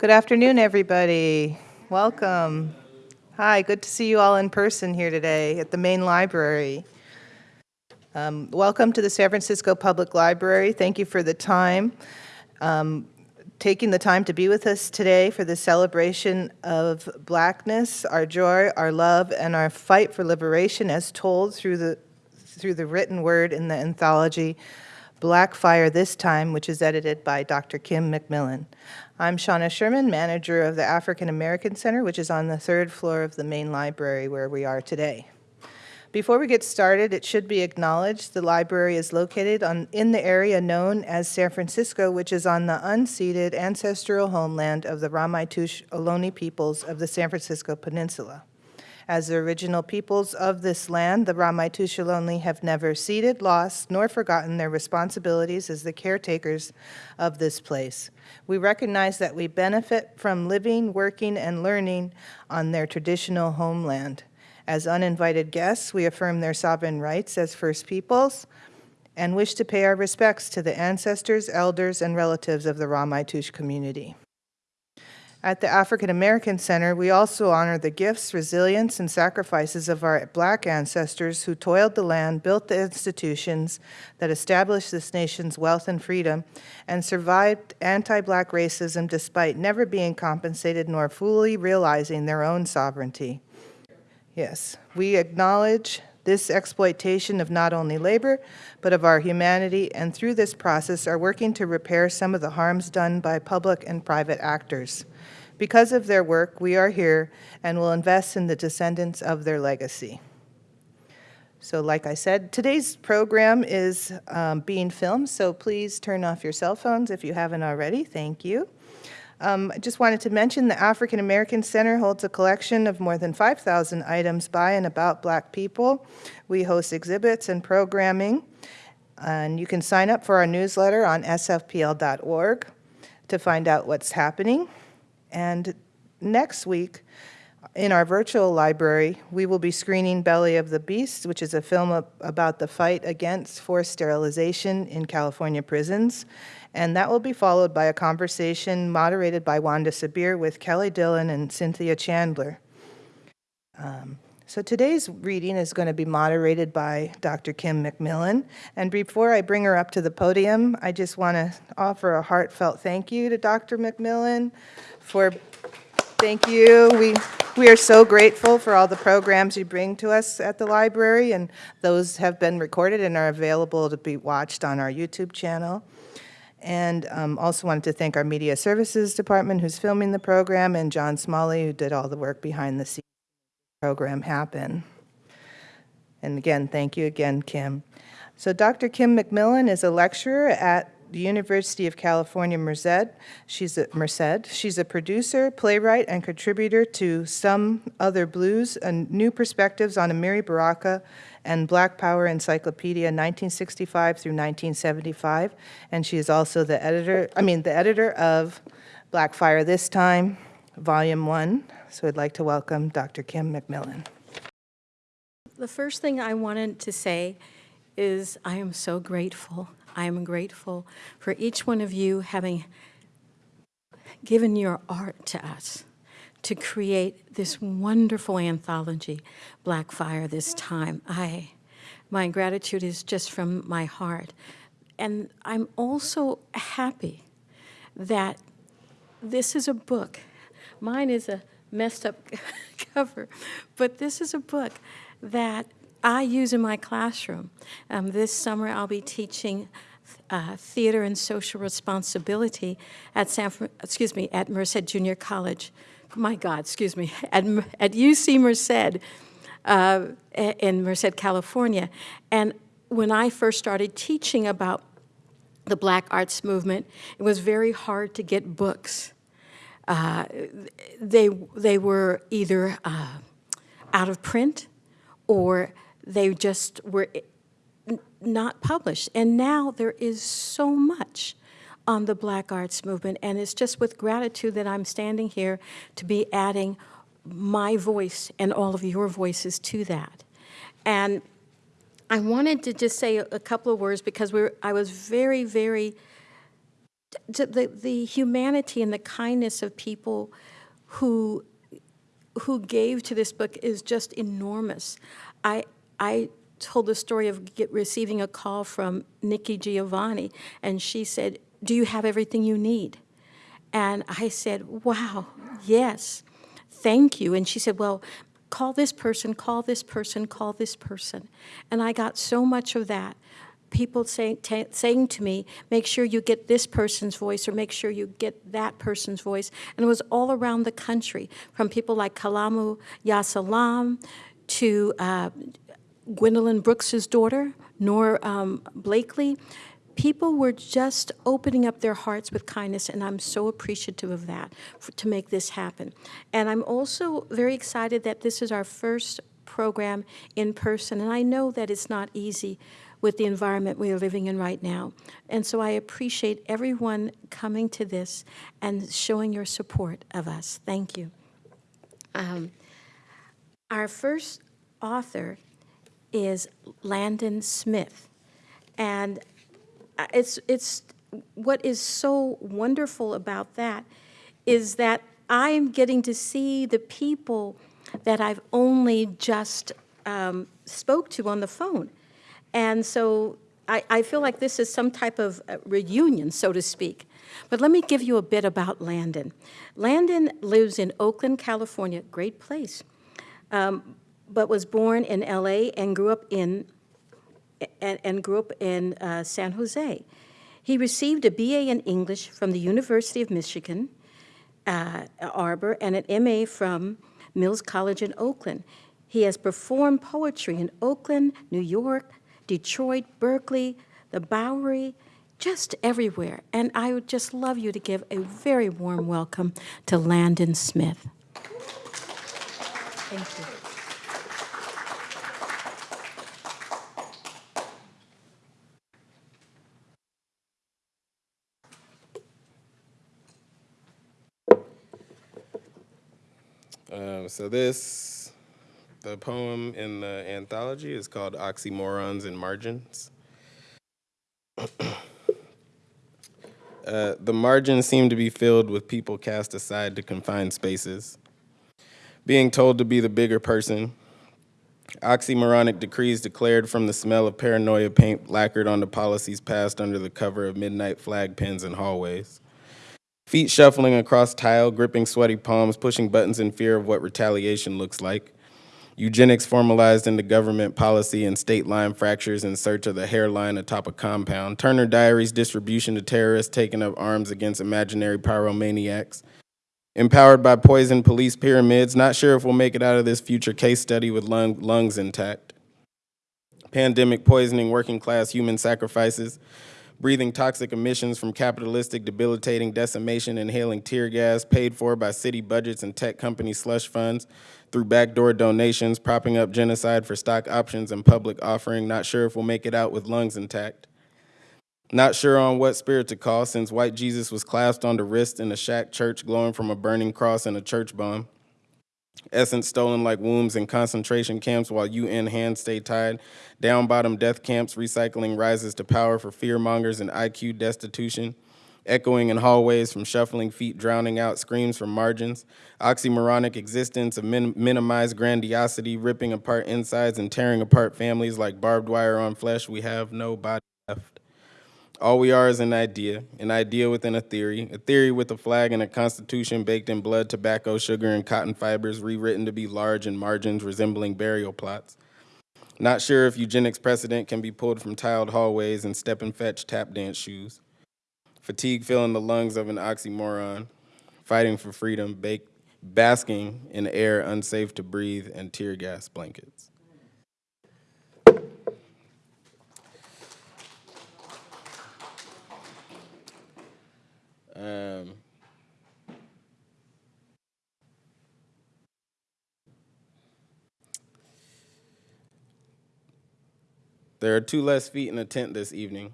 Good afternoon, everybody. Welcome. Hi, good to see you all in person here today at the main library. Um, welcome to the San Francisco Public Library. Thank you for the time, um, taking the time to be with us today for the celebration of blackness, our joy, our love, and our fight for liberation as told through the, through the written word in the anthology Black Fire This Time, which is edited by Dr. Kim McMillan. I'm Shauna Sherman, manager of the African American Center, which is on the third floor of the main library where we are today. Before we get started, it should be acknowledged the library is located on, in the area known as San Francisco, which is on the unceded ancestral homeland of the Ramaytush Ohlone peoples of the San Francisco Peninsula. As the original peoples of this land, the Ramaytush Ohlone have never ceded, lost, nor forgotten their responsibilities as the caretakers of this place. We recognize that we benefit from living, working, and learning on their traditional homeland. As uninvited guests, we affirm their sovereign rights as First Peoples and wish to pay our respects to the ancestors, elders, and relatives of the Ramaytush community. At the African American Center, we also honor the gifts, resilience, and sacrifices of our black ancestors who toiled the land, built the institutions that established this nation's wealth and freedom, and survived anti-black racism despite never being compensated nor fully realizing their own sovereignty. Yes, we acknowledge this exploitation of not only labor, but of our humanity, and through this process are working to repair some of the harms done by public and private actors. Because of their work, we are here and will invest in the descendants of their legacy. So like I said, today's program is um, being filmed, so please turn off your cell phones if you haven't already. Thank you. Um, I just wanted to mention the African American Center holds a collection of more than 5,000 items by and about black people. We host exhibits and programming, and you can sign up for our newsletter on sfpl.org to find out what's happening. And next week, in our virtual library, we will be screening Belly of the Beast, which is a film about the fight against forced sterilization in California prisons. And that will be followed by a conversation moderated by Wanda Sabir with Kelli Dillon and Cynthia Chandler. Um, so today's reading is going to be moderated by Dr. Kim McMillan. And before I bring her up to the podium, I just want to offer a heartfelt thank you to Dr. McMillan for, thank you. We, we are so grateful for all the programs you bring to us at the library, and those have been recorded and are available to be watched on our YouTube channel. And um, also wanted to thank our Media Services Department who's filming the program, and John Smalley who did all the work behind the scenes program happen. And again, thank you again, Kim. So Dr. Kim McMillan is a lecturer at the University of California, Merced. She's a, Merced. She's a producer, playwright, and contributor to Some Other Blues, and New Perspectives on Amiri Baraka and Black Power Encyclopedia 1965 through 1975. And she is also the editor, I mean, the editor of Black Fire This Time, Volume 1. So I'd like to welcome Dr. Kim McMillan. The first thing I wanted to say is I am so grateful I am grateful for each one of you having given your art to us to create this wonderful anthology, Black Fire, this time. I, my gratitude is just from my heart. And I'm also happy that this is a book. Mine is a messed up cover, but this is a book that I use in my classroom. Um, this summer I'll be teaching uh, theater and social responsibility at San, excuse me, at Merced Junior College. My God, excuse me, at, at UC Merced uh, in Merced, California. And when I first started teaching about the Black Arts Movement, it was very hard to get books. Uh, they, they were either uh, out of print or they just were eh, not published. And now there is so much on the Black Arts Movement, and it's just with gratitude that I'm standing here to be adding my voice and all of your voices to that. And I wanted to just say a couple of words because we're, I was very, very the, the humanity and the kindness of people who who gave to this book is just enormous. I I told the story of get, receiving a call from Nikki Giovanni, and she said, "Do you have everything you need?" And I said, "Wow, yes, thank you." And she said, "Well." Call this person, call this person, call this person. And I got so much of that people saying, ta saying to me, make sure you get this person's voice or make sure you get that person's voice. And it was all around the country, from people like Kalamu ya Salaam to uh, Gwendolyn Brooks's daughter, Nor um, Blakely. People were just opening up their hearts with kindness, and I'm so appreciative of that for, to make this happen. And I'm also very excited that this is our first program in person, and I know that it's not easy with the environment we are living in right now. And so I appreciate everyone coming to this and showing your support of us. Thank you. Um, our first author is Landon Smith. And uh, it's, it's, what is so wonderful about that is that I am getting to see the people that I've only just um, spoke to on the phone. And so I, I feel like this is some type of uh, reunion, so to speak. But let me give you a bit about Landon. Landon lives in Oakland, California, great place, um, but was born in LA and grew up in and, and grew up in uh, San Jose. He received a BA in English from the University of Michigan, uh, Arbor, and an MA from Mills College in Oakland. He has performed poetry in Oakland, New York, Detroit, Berkeley, the Bowery, just everywhere. And I would just love you to give a very warm welcome to Landon Smith. Thank you. Um, so this, the poem in the anthology is called Oxymorons and Margins. uh, the margins seem to be filled with people cast aside to confined spaces. Being told to be the bigger person, oxymoronic decrees declared from the smell of paranoia paint lacquered onto policies passed under the cover of midnight flag pins and hallways. Feet shuffling across tile, gripping sweaty palms, pushing buttons in fear of what retaliation looks like. Eugenics formalized into government policy and state line fractures in search of the hairline atop a compound. Turner Diaries distribution to terrorists taking up arms against imaginary pyromaniacs. Empowered by poison police pyramids, not sure if we'll make it out of this future case study with lung, lungs intact. Pandemic poisoning working class human sacrifices breathing toxic emissions from capitalistic debilitating decimation, inhaling tear gas paid for by city budgets and tech company slush funds through backdoor donations, propping up genocide for stock options and public offering, not sure if we'll make it out with lungs intact. Not sure on what spirit to call since white Jesus was clasped on the wrist in a shack church glowing from a burning cross and a church bomb. Essence stolen like wombs in concentration camps while UN hands stay tied. Down bottom death camps, recycling rises to power for fearmongers and IQ destitution. Echoing in hallways from shuffling feet, drowning out screams from margins. Oxymoronic existence of min minimized grandiosity, ripping apart insides and tearing apart families like barbed wire on flesh. We have no body. All we are is an idea, an idea within a theory, a theory with a flag and a constitution baked in blood, tobacco, sugar, and cotton fibers, rewritten to be large in margins resembling burial plots. Not sure if eugenics precedent can be pulled from tiled hallways and step and fetch tap dance shoes. Fatigue filling the lungs of an oxymoron, fighting for freedom, basking in air unsafe to breathe, and tear gas blankets. Um, there are two less feet in the tent this evening.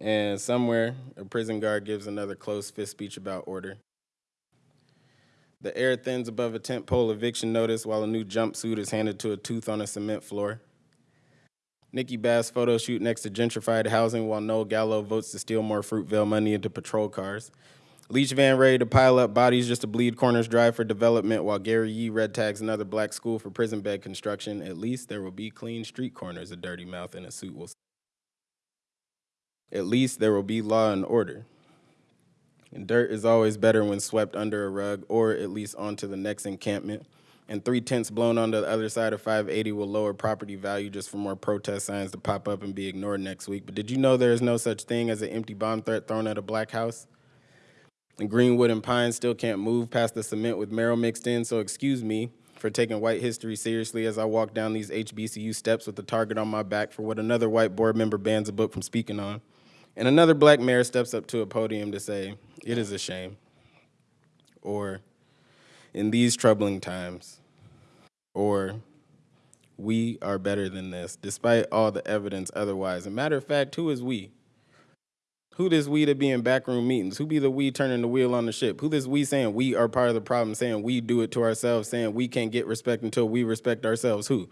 And somewhere, a prison guard gives another close fist speech about order. The air thins above a tent pole eviction notice while a new jumpsuit is handed to a tooth on a cement floor. Nikki Bas photo shoot next to gentrified housing while Noel Gallo votes to steal more Fruitvale money into patrol cars. Leach van ready to pile up bodies just to bleed corners dry for development while Gary Yee red tags another black school for prison bed construction. At least there will be clean street corners, a dirty mouth in a suit will. At least there will be law and order. And dirt is always better when swept under a rug or at least onto the next encampment. And three tenths blown onto the other side of 580 will lower property value just for more protest signs to pop up and be ignored next week. But did you know there is no such thing as an empty bomb threat thrown at a black house? And Greenwood and Pine still can't move past the cement with marrow mixed in, so excuse me for taking white history seriously as I walk down these HBCU steps with the target on my back for what another white board member bans a book from speaking on. And another black mayor steps up to a podium to say, it is a shame. Or, in these troubling times, or we are better than this, despite all the evidence otherwise. A matter of fact, who is we? Who this we to be in backroom meetings? Who be the we turning the wheel on the ship? Who this we saying we are part of the problem, saying we do it to ourselves, saying we can't get respect until we respect ourselves? Who?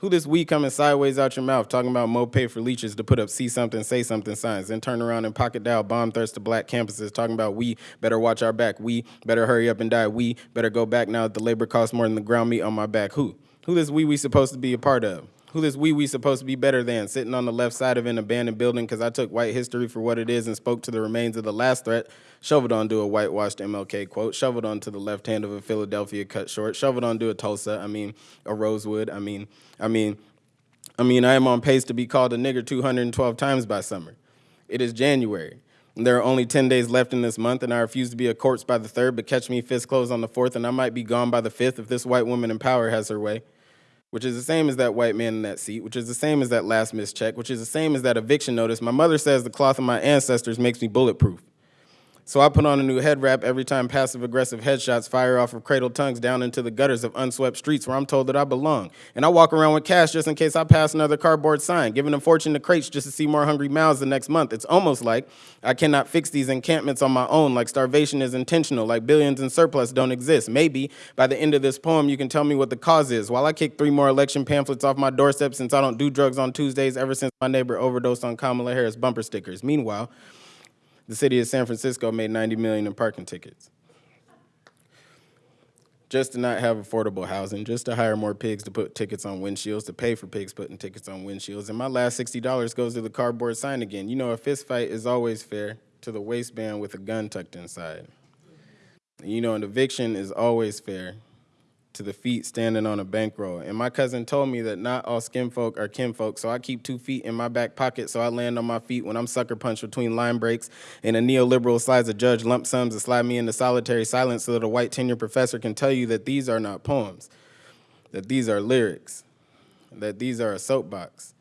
Who this we coming sideways out your mouth, talking about mo pay for leeches to put up see something, say something signs, then turn around and pocket dial bomb threats to black campuses, talking about we better watch our back, we better hurry up and die, we better go back now that the labor costs more than the ground meat on my back. Who? Who this we we supposed to be a part of? Who this we we supposed to be better than? Sitting on the left side of an abandoned building because I took white history for what it is and spoke to the remains of the last threat, shoveled onto a whitewashed MLK quote, shoveled onto the left hand of a Philadelphia cut short, shoveled onto a Tulsa, I mean, a Rosewood, I mean, I mean, I mean, I am on pace to be called a nigger 212 times by summer. It is January. There are only 10 days left in this month, and I refuse to be a corpse by the 3rd, but catch me fist closed on the 4th, and I might be gone by the 5th if this white woman in power has her way, which is the same as that white man in that seat, which is the same as that last missed check, which is the same as that eviction notice. My mother says the cloth of my ancestors makes me bulletproof. So I put on a new head wrap every time passive aggressive headshots fire off of cradle tongues down into the gutters of unswept streets where I'm told that I belong. And I walk around with cash just in case I pass another cardboard sign, giving a fortune to crates just to see more hungry mouths the next month. It's almost like I cannot fix these encampments on my own, like starvation is intentional, like billions in surplus don't exist. Maybe by the end of this poem, you can tell me what the cause is. While I kick three more election pamphlets off my doorstep since I don't do drugs on Tuesdays ever since my neighbor overdosed on Kamala Harris bumper stickers. Meanwhile, the city of San Francisco made 90 million in parking tickets. Just to not have affordable housing, just to hire more pigs to put tickets on windshields, to pay for pigs putting tickets on windshields. And my last $60 goes to the cardboard sign again. You know, a fist fight is always fair to the waistband with a gun tucked inside. You know, an eviction is always fair to the feet standing on a bankroll. And my cousin told me that not all skin folk are kin folk, so I keep two feet in my back pocket so I land on my feet when I'm sucker punched between line breaks and a neoliberal slides a judge lump sums to slide me into solitary silence so that a white tenure professor can tell you that these are not poems, that these are lyrics, that these are a soapbox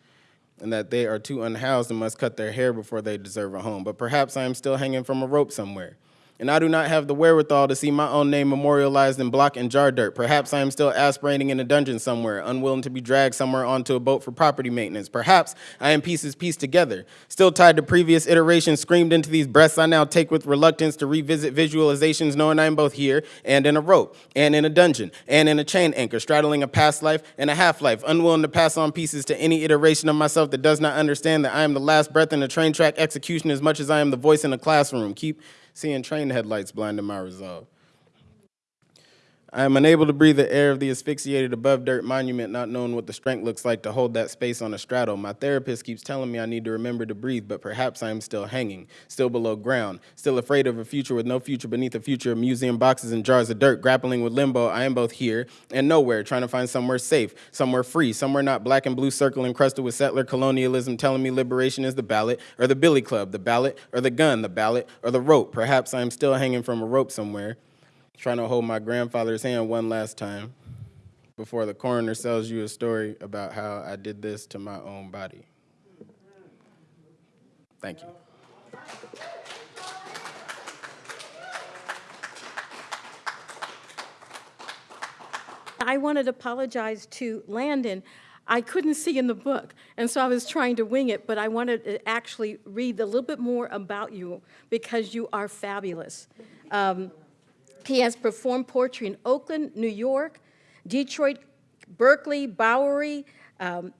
and that they are too unhoused and must cut their hair before they deserve a home. But perhaps I am still hanging from a rope somewhere. And I do not have the wherewithal to see my own name memorialized in block and jar dirt. Perhaps I am still aspirating in a dungeon somewhere, unwilling to be dragged somewhere onto a boat for property maintenance. Perhaps I am pieces pieced together, still tied to previous iterations screamed into these breaths I now take with reluctance to revisit visualizations, knowing I am both here and in a rope, and in a dungeon, and in a chain anchor, straddling a past life and a half life, unwilling to pass on pieces to any iteration of myself that does not understand that I am the last breath in a train track execution as much as I am the voice in a classroom. Keep seeing train headlights blinding my resolve. I am unable to breathe the air of the asphyxiated above dirt monument, not knowing what the strength looks like to hold that space on a straddle. My therapist keeps telling me I need to remember to breathe, but perhaps I am still hanging, still below ground, still afraid of a future with no future beneath a future of museum boxes and jars of dirt, grappling with limbo. I am both here and nowhere, trying to find somewhere safe, somewhere free, somewhere not black and blue circle encrusted with settler colonialism telling me liberation is the ballot, or the billy club, the ballot, or the gun, the ballot, or the rope. Perhaps I am still hanging from a rope somewhere trying to hold my grandfather's hand one last time before the coroner tells you a story about how I did this to my own body. Thank you. I wanted to apologize to Landon. I couldn't see in the book, and so I was trying to wing it, but I wanted to actually read a little bit more about you because you are fabulous. Um, he has performed poetry in Oakland, New York, Detroit, Berkeley, Bowery, um,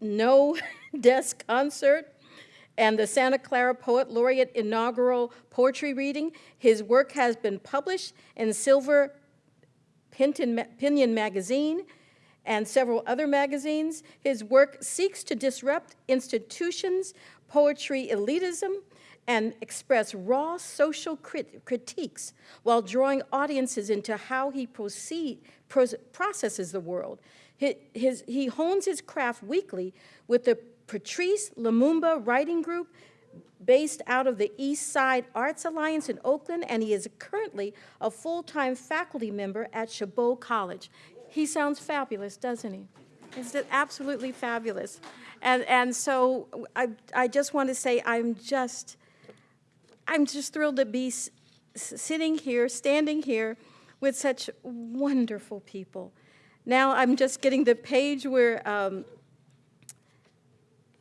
No Desk Concert, and the Santa Clara Poet Laureate inaugural poetry reading. His work has been published in Silver Pinion Ma- Pinion Magazine and several other magazines. His work seeks to disrupt institutions, poetry elitism, and express raw social crit- critiques while drawing audiences into how he proceed, pros- processes the world. Hi- his- he hones his craft weekly with the Patrice Lumumba Writing Group, based out of the East Side Arts Alliance in Oakland, and he is currently a full-time faculty member at Chabot College. He sounds fabulous, doesn't he? Just absolutely fabulous. And, and so I, I just want to say I'm just, I'm just thrilled to be sitting here, standing here with such wonderful people. Now I'm just getting the page where um,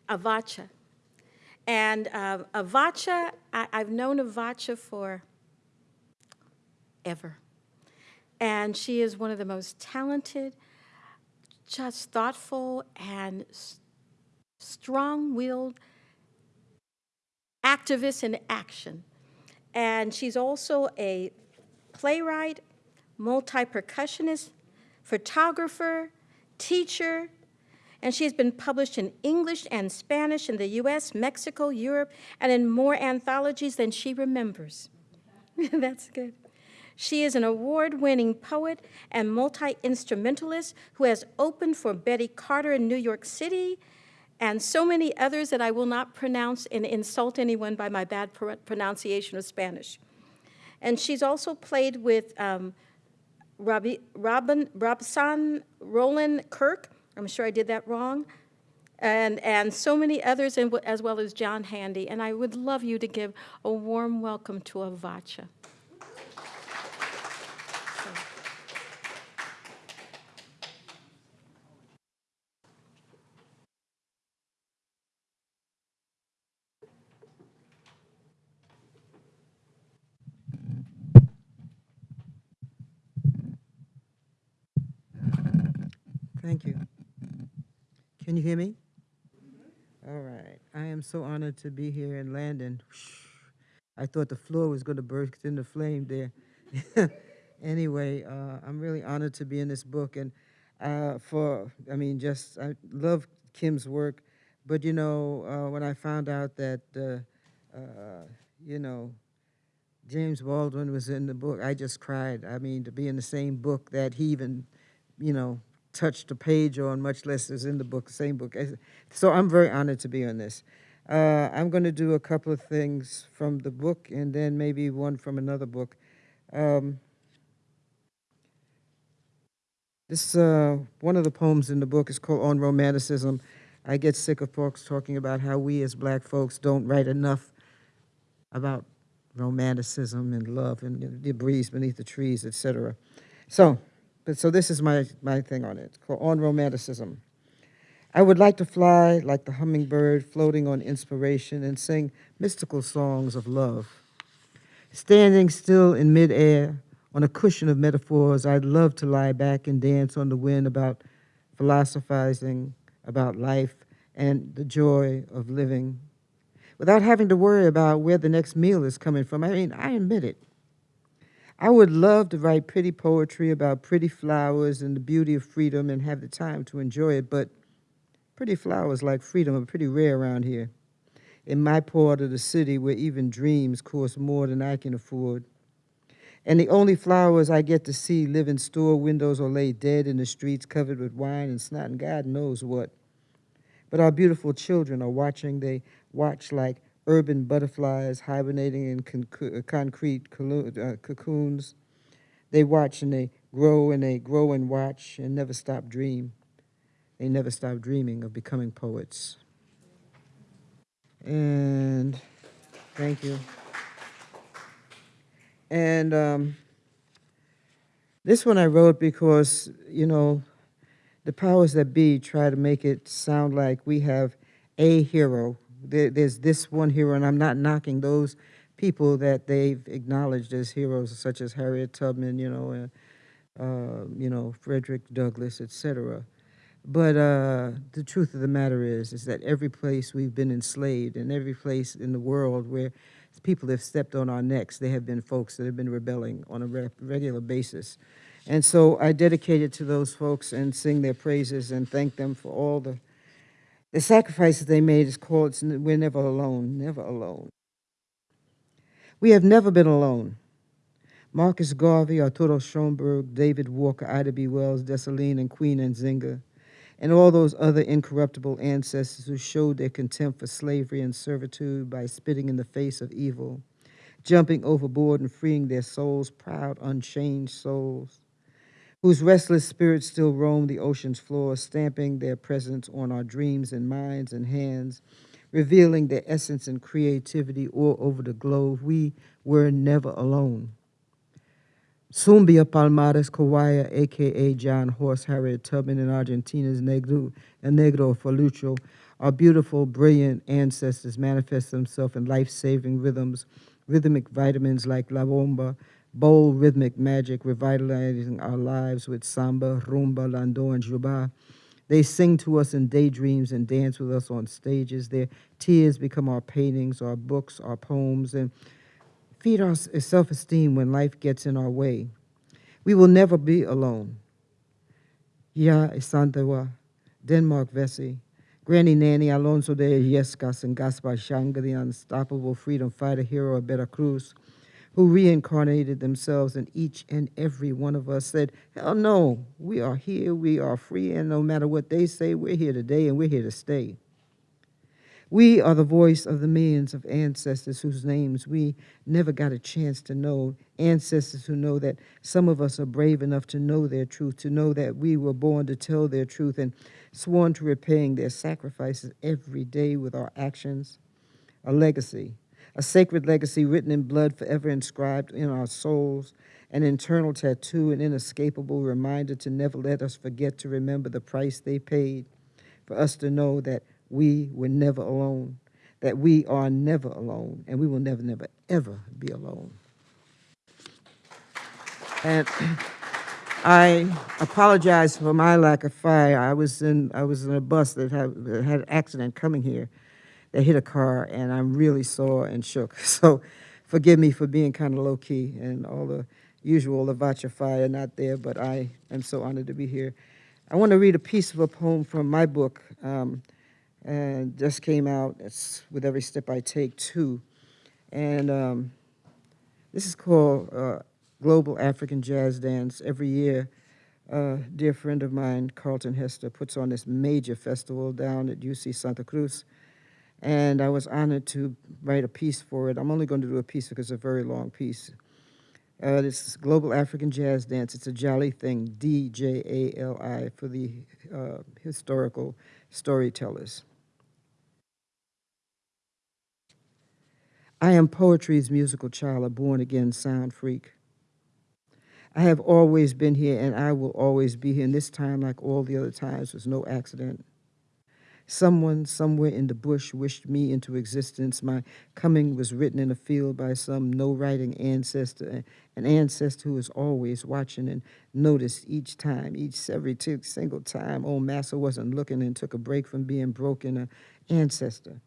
Avotcja. And uh, Avotcja, I, I've known Avotcja for ever. And she is one of the most talented, just thoughtful, and strong-willed activists in action. And she's also a playwright, multi-percussionist, photographer, teacher, and she has been published in English and Spanish in the US, Mexico, Europe, and in more anthologies than she remembers. That's good. She is an award winning poet and multi instrumentalist who has opened for Betty Carter in New York City and so many others that I will not pronounce and insult anyone by my bad pro- pronunciation of Spanish. And she's also played with um, Robbie, Robin, Robson Roland Kirk. I'm sure I did that wrong. And, and so many others, and as well as John Handy. And I would love you to give a warm welcome to Avotcja. Thank you. Can you hear me? All right. I am so honored to be here in Landon. I thought the floor was going to burst into flame there. anyway, uh, I'm really honored to be in this book. And uh, for, I mean, just, I love Kim's work. But, you know, uh, when I found out that, uh, uh, you know, James Baldwin was in the book, I just cried. I mean, to be in the same book that he even, you know, touched a page on, much less is in the book, same book. So I'm very honored to be on this. Uh, I'm going to do a couple of things from the book and then maybe one from another book. Um, this uh, one of the poems in the book is called "On Romanticism." I get sick of folks talking about how we as black folks don't write enough about romanticism and love and the breeze beneath the trees, etc. So, but so this is my my thing on it called "On Romanticism." I would like to fly like the hummingbird, floating on inspiration, and sing mystical songs of love. Standing still in midair, on a cushion of metaphors, I'd love to lie back and dance on the wind about philosophizing about life and the joy of living without having to worry about where the next meal is coming from. I mean, I admit it. I would love to write pretty poetry about pretty flowers and the beauty of freedom and have the time to enjoy it, but pretty flowers like freedom are pretty rare around here. In my part of the city where even dreams cost more than I can afford. And the only flowers I get to see live in store windows or lay dead in the streets covered with wine and snot and God knows what. But our beautiful children are watching. They watch like urban butterflies hibernating in con- uh, concrete uh, cocoons. They watch and they grow and they grow and watch and never stop dream. They never stop dreaming of becoming poets. And thank you. And um, this one I wrote because, you know, the powers that be try to make it sound like we have a hero. There, there's this one hero, and I'm not knocking those people that they've acknowledged as heroes, such as Harriet Tubman, you know, uh, uh, you know, Frederick Douglass, etc. But uh, the truth of the matter is, is that every place we've been enslaved, and every place in the world where people have stepped on our necks, there have been folks that have been rebelling on a re- regular basis. And so I dedicate it to those folks and sing their praises and thank them for all the the sacrifices they made. Is called "We're Never Alone." Never alone. We have never been alone. Marcus Garvey, Arturo Schomburg, David Walker, Ida B. Wells, Dessalines, and Queen Nzinga, and all those other incorruptible ancestors who showed their contempt for slavery and servitude by spitting in the face of evil, jumping overboard and freeing their souls, proud, unchanged souls, whose restless spirits still roam the ocean's floor, stamping their presence on our dreams and minds and hands, revealing their essence and creativity all over the globe. We were never alone. Zumbia Palmares Kawaya, aka John Horse Harriet Tubman, and Argentina's Negro, and Negro Falucho, our beautiful, brilliant ancestors manifest themselves in life saving rhythms, rhythmic vitamins like La Bomba, bold rhythmic magic, revitalizing our lives with samba, rumba, lando, and juba. They sing to us in daydreams and dance with us on stages. Their tears become our paintings, our books, our poems, and feed our uh, self esteem when life gets in our way. We will never be alone. Yaa Asantewaa, Denmark Vesey, Granny Nanny Alonso de Illescas, and Gaspar Yanga, the unstoppable freedom fighter hero of Veracruz, who reincarnated themselves in each and every one of us, said, Hell no, we are here, we are free, and no matter what they say, we're here today and we're here to stay. We are the voice of the millions of ancestors whose names we never got a chance to know. Ancestors who know that some of us are brave enough to know their truth, to know that we were born to tell their truth and sworn to repaying their sacrifices every day with our actions. A legacy, a sacred legacy written in blood, forever inscribed in our souls, an internal tattoo, an inescapable reminder to never let us forget to remember the price they paid for us to know that we were never alone, that we are never alone, and we will never, never, ever be alone. And I apologize for my lack of fire. I was in I was in a bus that had, that had an accident coming here. They hit a car, and I'm really sore and shook. So, forgive me for being kind of low key and all the usual Lavacha fire not there. But I am so honored to be here. I want to read a piece of a poem from my book. Um, and just came out. It's with every step I take too, and um, this is called uh, Global African Jazz Dance. Every year, a dear friend of mine, Carlton Hester, puts on this major festival down at UC Santa Cruz, and I was honored to write a piece for it. I'm only going to do a piece because it's a very long piece. Uh, this is Global African Jazz Dance. It's a Djali thing, D J A L I, for the uh, historical storytellers. I am poetry's musical child, a born again sound freak. I have always been here and I will always be here, and this time, like all the other times, was no accident. Someone somewhere in the bush wished me into existence. My coming was written in a field by some no writing ancestor, an ancestor who was always watching and noticed each time, each every single time old Massa wasn't looking and took a break from being broken, an ancestor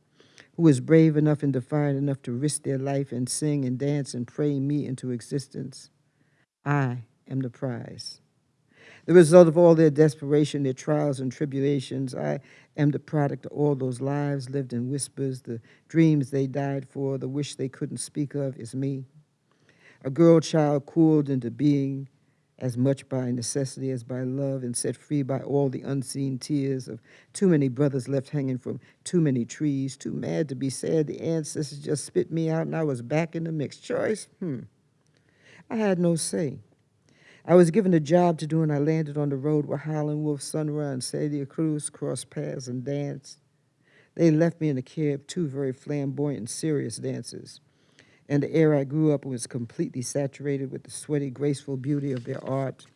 who was brave enough and defiant enough to risk their life and sing and dance and pray me into existence. I am the prize. The result of all their desperation, their trials and tribulations, I am the product of all those lives lived in whispers, the dreams they died for, the wish they couldn't speak of is me. A girl child cooled into being, as much by necessity as by love, and set free by all the unseen tears of too many brothers left hanging from too many trees, too mad to be sad. The ancestors just spit me out, and I was back in the mixed choice. Hmm. I had no say. I was given a job to do, and I landed on the road where Howlin' Wolf, Sun Ra Celia Cruz crossed paths and danced. They left me in the care of two very flamboyant and serious dancers and the air I grew up was completely saturated with the sweaty, graceful beauty of their art.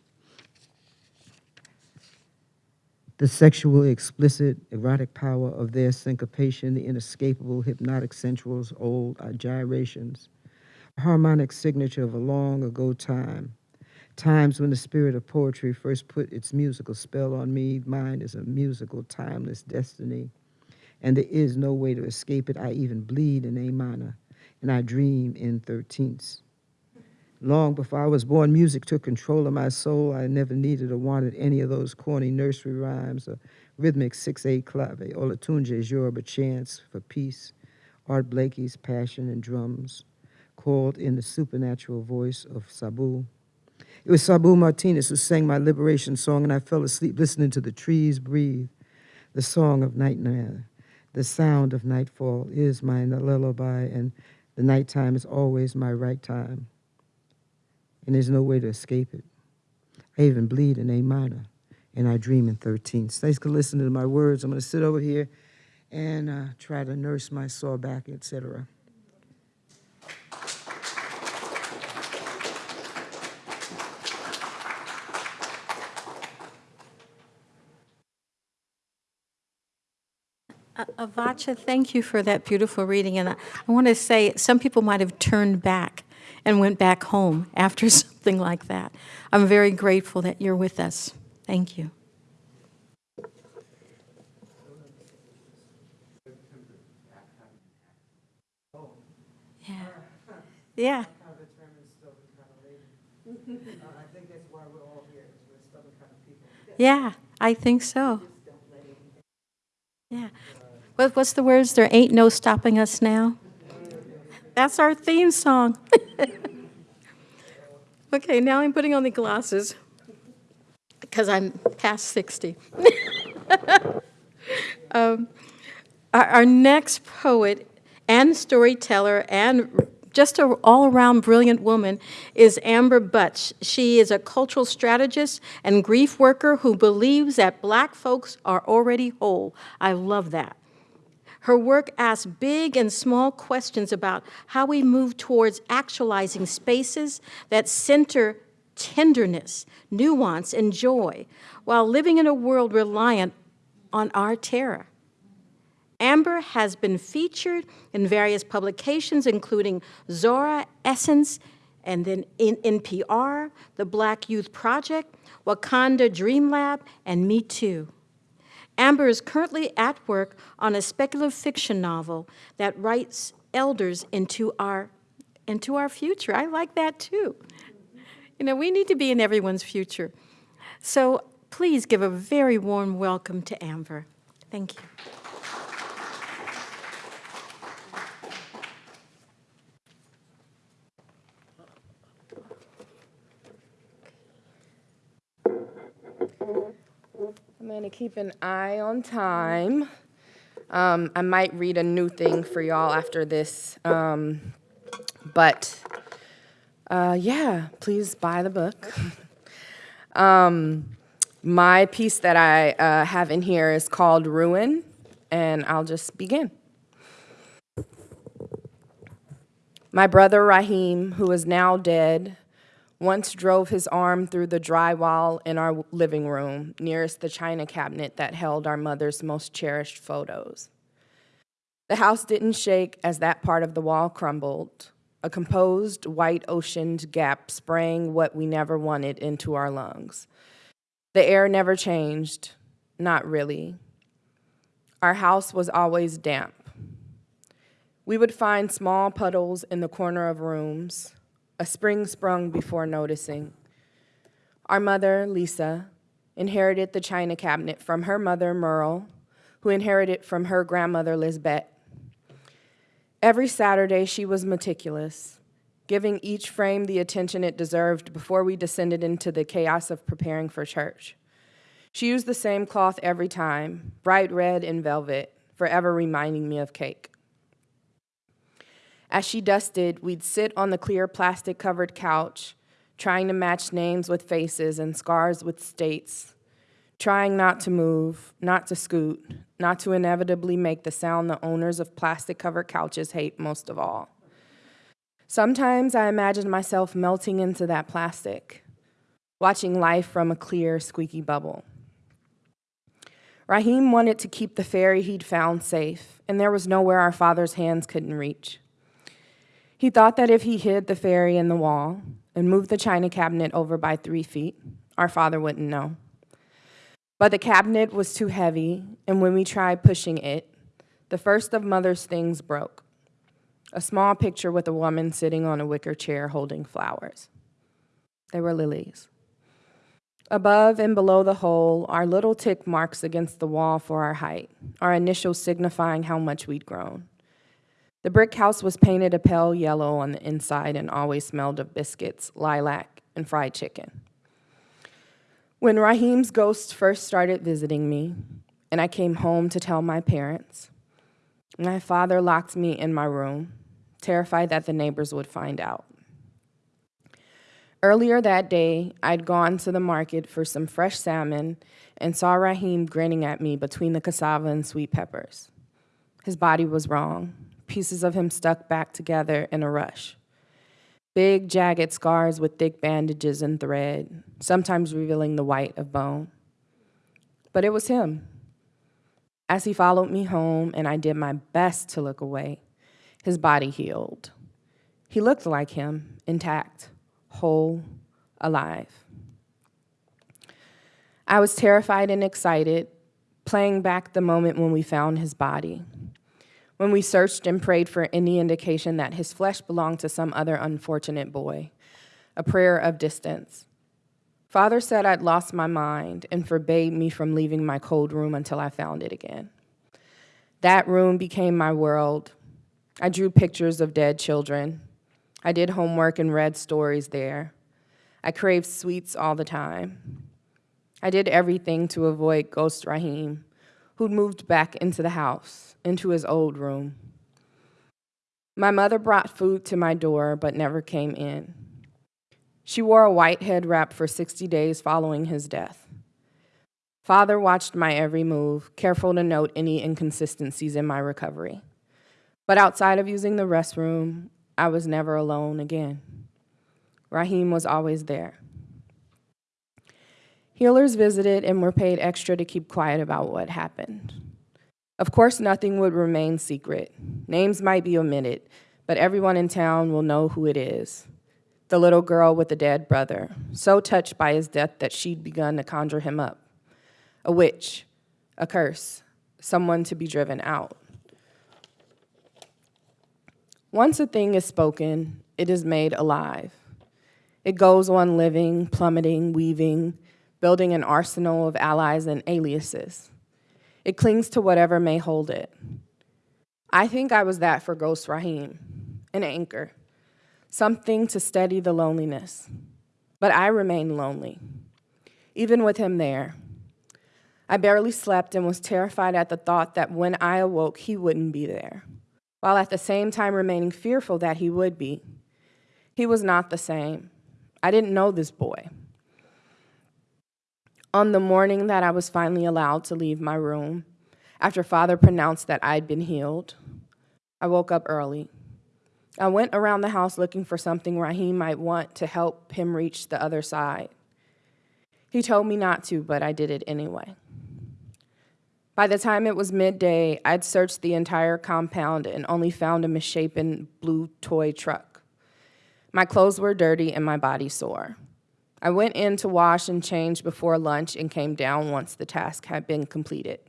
The sexually explicit, erotic power of their syncopation, the inescapable hypnotic sensuals, old gyrations, harmonic signature of a long ago time, Times when the spirit of poetry first put its musical spell on me, mine is a musical, timeless destiny. And there is no way to escape it. I even bleed in A minor, and I dream in thirteenths. Long before I was born, music took control of my soul. I never needed or wanted any of those corny nursery rhymes or rhythmic 6-8 clave, Olatunji's Yoruba chants for peace, Art Blakey's passion and drums, called in the supernatural voice of Sabu. It was Sabu Martinez who sang my liberation song, and I fell asleep listening to the trees breathe, the song of nightmare. The sound of nightfall is my lullaby, and the nighttime is always my right time and there's no way to escape it. I even bleed in A minor, and I dream in 13. Thanks for listening to my words. I'm going to sit over here and uh, try to nurse my sore back, etc. Uh, Avotcja, thank you for that beautiful reading. And I, I want to say, some people might have turned back and went back home after something like that. I'm very grateful that you're with us. Thank you. Yeah. Yeah. Yeah, I think so. Yeah. What, what's the words? There ain't no stopping us now. That's our theme song. okay, now I'm putting on the glasses because I'm past 60. um, our, our next poet and storyteller and just an all-around brilliant woman is Amber Butts. She is a cultural strategist and grief worker who believes that black folks are already whole. I love that. Her work asks big and small questions about how we move towards actualizing spaces that center tenderness, nuance, and joy, while living in a world reliant on our terror. Amber has been featured in various publications, including Zora, Essence, and then in NPR, the Black Youth Project, Wakanda Dream Lab, and Me Too. Amber is currently at work on a speculative fiction novel that writes elders into our, into our future. I like that too. You know, we need to be in everyone's future. So please give a very warm welcome to Amber. Thank you. I'm going to keep an eye on time. Um, I might read a new thing for y'all after this. Um, but uh, yeah, please buy the book. um, my piece that I uh, have in here is called Ruin, and I'll just begin. My brother Rahim, who is now dead, once drove his arm through the drywall in our living room nearest the china cabinet that held our mother's most cherished photos. The house didn't shake as that part of the wall crumbled, a composed, white oceaned gap spraying what we never wanted into our lungs. The air never changed, not really. Our house was always damp. We would find small puddles in the corner of rooms, a spring sprung before noticing. Our mother, Lisa, inherited the china cabinet from her mother, Merle, who inherited from her grandmother, Lisbeth. Every Saturday, she was meticulous, giving each frame the attention it deserved before we descended into the chaos of preparing for church. She used the same cloth every time, bright red and velvet, forever reminding me of cake. As she dusted, we'd sit on the clear plastic covered couch, trying to match names with faces and scars with states, trying not to move, not to scoot, not to inevitably make the sound the owners of plastic covered couches hate most of all. Sometimes I imagined myself melting into that plastic, watching life from a clear, squeaky bubble. Rahim wanted to keep the fairy he'd found safe, and there was nowhere our father's hands couldn't reach. He thought that if he hid the fairy in the wall, and moved the china cabinet over by three feet. Our father wouldn't know. But the cabinet was too heavy, and when we tried pushing it, the first of mother's things broke a small picture with a woman sitting on a wicker chair holding flowers. They were lilies. Above and below the hole are little tick marks against the wall for our height, our initials signifying how much we'd grown. The brick house was painted a pale yellow on the inside and always smelled of biscuits, lilac, and fried chicken. When Raheem's ghost first started visiting me, and I came home to tell my parents, my father locked me in my room, terrified that the neighbors would find out. Earlier that day, I'd gone to the market for some fresh salmon and saw Raheem grinning at me between the cassava and sweet peppers. His body was wrong, pieces of him stuck back together in a rush. Big, jagged scars with thick bandages and thread, sometimes revealing the white of bone. But it was him. As he followed me home and I did my best to look away, his body healed. He looked like him, intact, whole, alive. I was terrified and excited, playing back the moment when we found his body, when we searched and prayed for any indication that his flesh belonged to some other unfortunate boy, a prayer of distance. Father said I'd lost my mind and forbade me from leaving my cold room until I found it again. That room became my world. I drew pictures of dead children. I did homework and read stories there. I craved sweets all the time. I did everything to avoid Ghost Raheem, who'd moved back into the house, into his old room. My mother brought food to my door, but never came in. She wore a white head wrap for 60 days following his death. Father watched my every move, careful to note any inconsistencies in my recovery. But outside of using the restroom, I was never alone again. Raheem was always there. Healers visited and were paid extra to keep quiet about what happened. Of course, nothing would remain secret. Names might be omitted, but everyone in town will know who it is. The little girl with the dead brother, so touched by his death that she'd begun to conjure him up. A witch, a curse, someone to be driven out. Once a thing is spoken, it is made alive. It goes on living, plummeting, weaving, building an arsenal of allies and aliases. It clings to whatever may hold it. I think I was that for Ghost Raheem, an anchor, something to steady the loneliness. But I remained lonely, even with him there. I barely slept and was terrified at the thought that when I awoke, he wouldn't be there, while at the same time remaining fearful that he would be. He was not the same. I didn't know this boy. On the morning that I was finally allowed to leave my room, after Father pronounced that I'd been healed, I woke up early. I went around the house looking for something Raheem might want to help him reach the other side. He told me not to, but I did it anyway. By the time it was midday, I'd searched the entire compound and only found a misshapen blue toy truck. My clothes were dirty and my body sore. I went in to wash and change before lunch and came down once the task had been completed.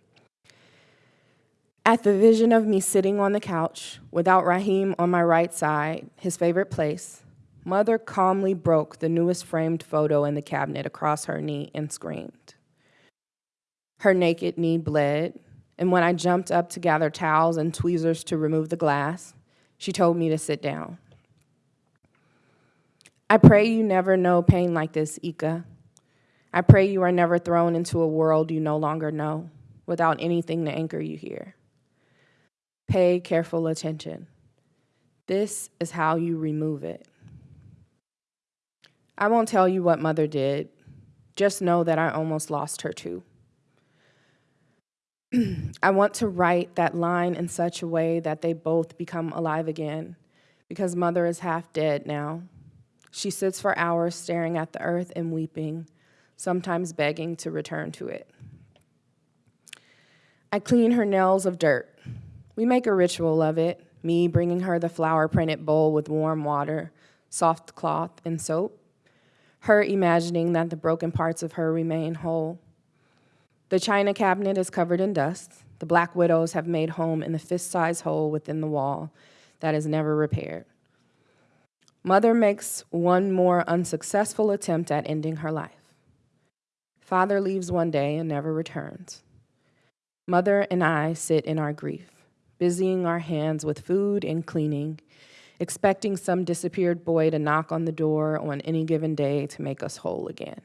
At the vision of me sitting on the couch without Raheem on my right side, his favorite place, Mother calmly broke the newest framed photo in the cabinet across her knee and screamed. Her naked knee bled, and when I jumped up to gather towels and tweezers to remove the glass, she told me to sit down. I pray you never know pain like this, Ika. I pray you are never thrown into a world you no longer know without anything to anchor you here. Pay careful attention. This is how you remove it. I won't tell you what mother did. Just know that I almost lost her too. I want to write that line in such a way that they both become alive again because mother is half dead now. She sits for hours staring at the earth and weeping, sometimes begging to return to it. I clean her nails of dirt. We make a ritual of it, me bringing her the flower printed bowl with warm water, soft cloth, and soap. Her imagining that the broken parts of her remain whole. The china cabinet is covered in dust. The black widows have made home in the fist sized hole within the wall that is never repaired. Mother makes one more unsuccessful attempt at ending her life. Father leaves one day and never returns. Mother and I sit in our grief, busying our hands with food and cleaning, expecting some disappeared boy to knock on the door on any given day to make us whole again.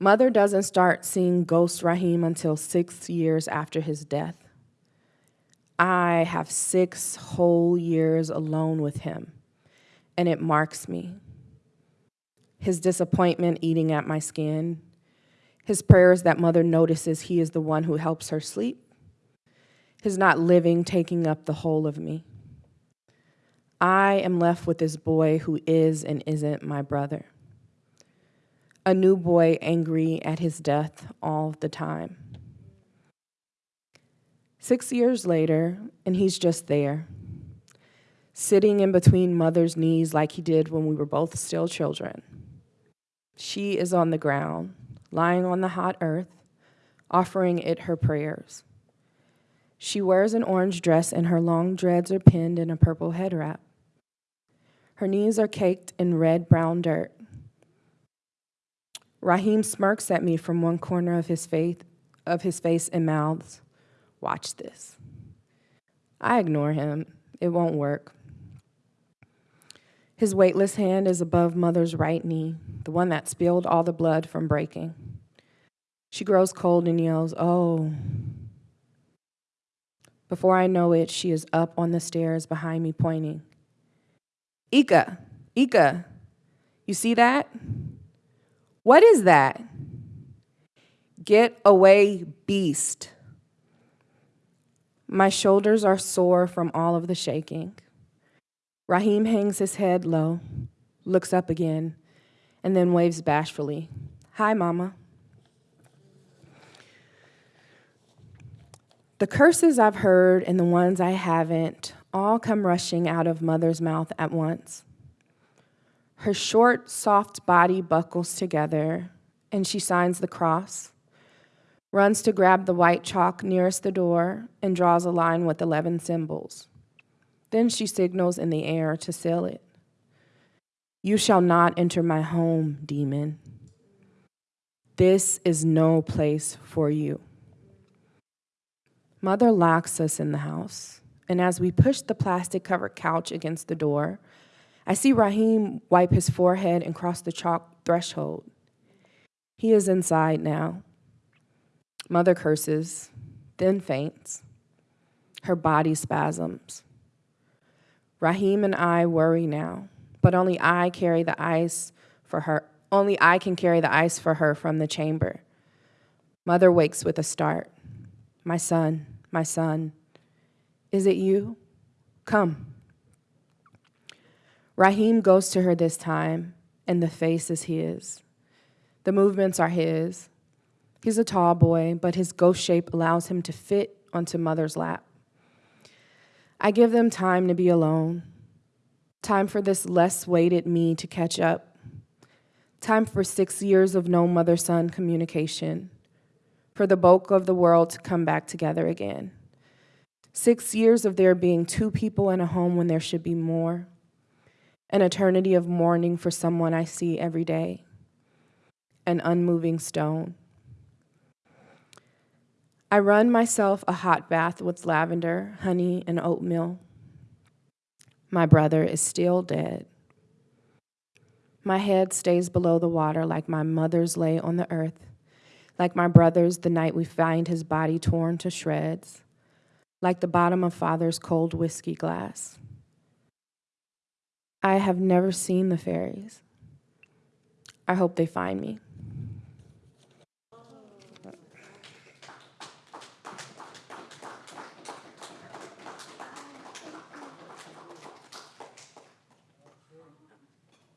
Mother doesn't start seeing Ghost Raheem until six years after his death. I have six whole years alone with him, and it marks me. His disappointment eating at my skin, his prayers that mother notices he is the one who helps her sleep, his not living taking up the whole of me. I am left with this boy who is and isn't my brother. A new boy angry at his death all the time. Six years later, and he's just there, sitting in between mother's knees like he did when we were both still children. She is on the ground, lying on the hot earth, offering it her prayers. She wears an orange dress and her long dreads are pinned in a purple head wrap. Her knees are caked in red brown dirt. Raheem smirks at me from one corner of his face, of his face and mouths, Watch this. I ignore him. It won't work. His weightless hand is above mother's right knee, the one that spilled all the blood from breaking. She grows cold and yells, Oh. Before I know it, she is up on the stairs behind me, pointing. Ika, Ika, you see that? What is that? Get away, beast. My shoulders are sore from all of the shaking. Raheem hangs his head low, looks up again, and then waves bashfully. Hi, Mama. The curses I've heard and the ones I haven't all come rushing out of Mother's mouth at once. Her short, soft body buckles together, and she signs the cross, runs to grab the white chalk nearest the door, and draws a line with 11 symbols. Then she signals in the air to seal it. You shall not enter my home, demon. This is no place for you. Mother locks us in the house, and as we push the plastic covered couch against the door, I see Raheem wipe his forehead and cross the chalk threshold. He is inside now. Mother curses, then faints. Her body spasms. Raheem and I worry now, but only I carry the ice for her. Only I can carry the ice for her from the chamber. Mother wakes with a start. My son, my son, is it you? Come. Raheem goes to her this time, and the face is his. The movements are his. He's a tall boy, but his ghost shape allows him to fit onto mother's lap. I give them time to be alone, time for this less weighted me to catch up, time for six years of no mother son communication, for the bulk of the world to come back together again. Six years of there being two people in a home when there should be more, an eternity of mourning for someone I see every day, an unmoving stone. I run myself a hot bath with lavender, honey, and oatmeal. My brother is still dead. My head stays below the water like my mother's lay on the earth, like my brother's the night we find his body torn to shreds, like the bottom of father's cold whiskey glass. I have never seen the fairies. I hope they find me.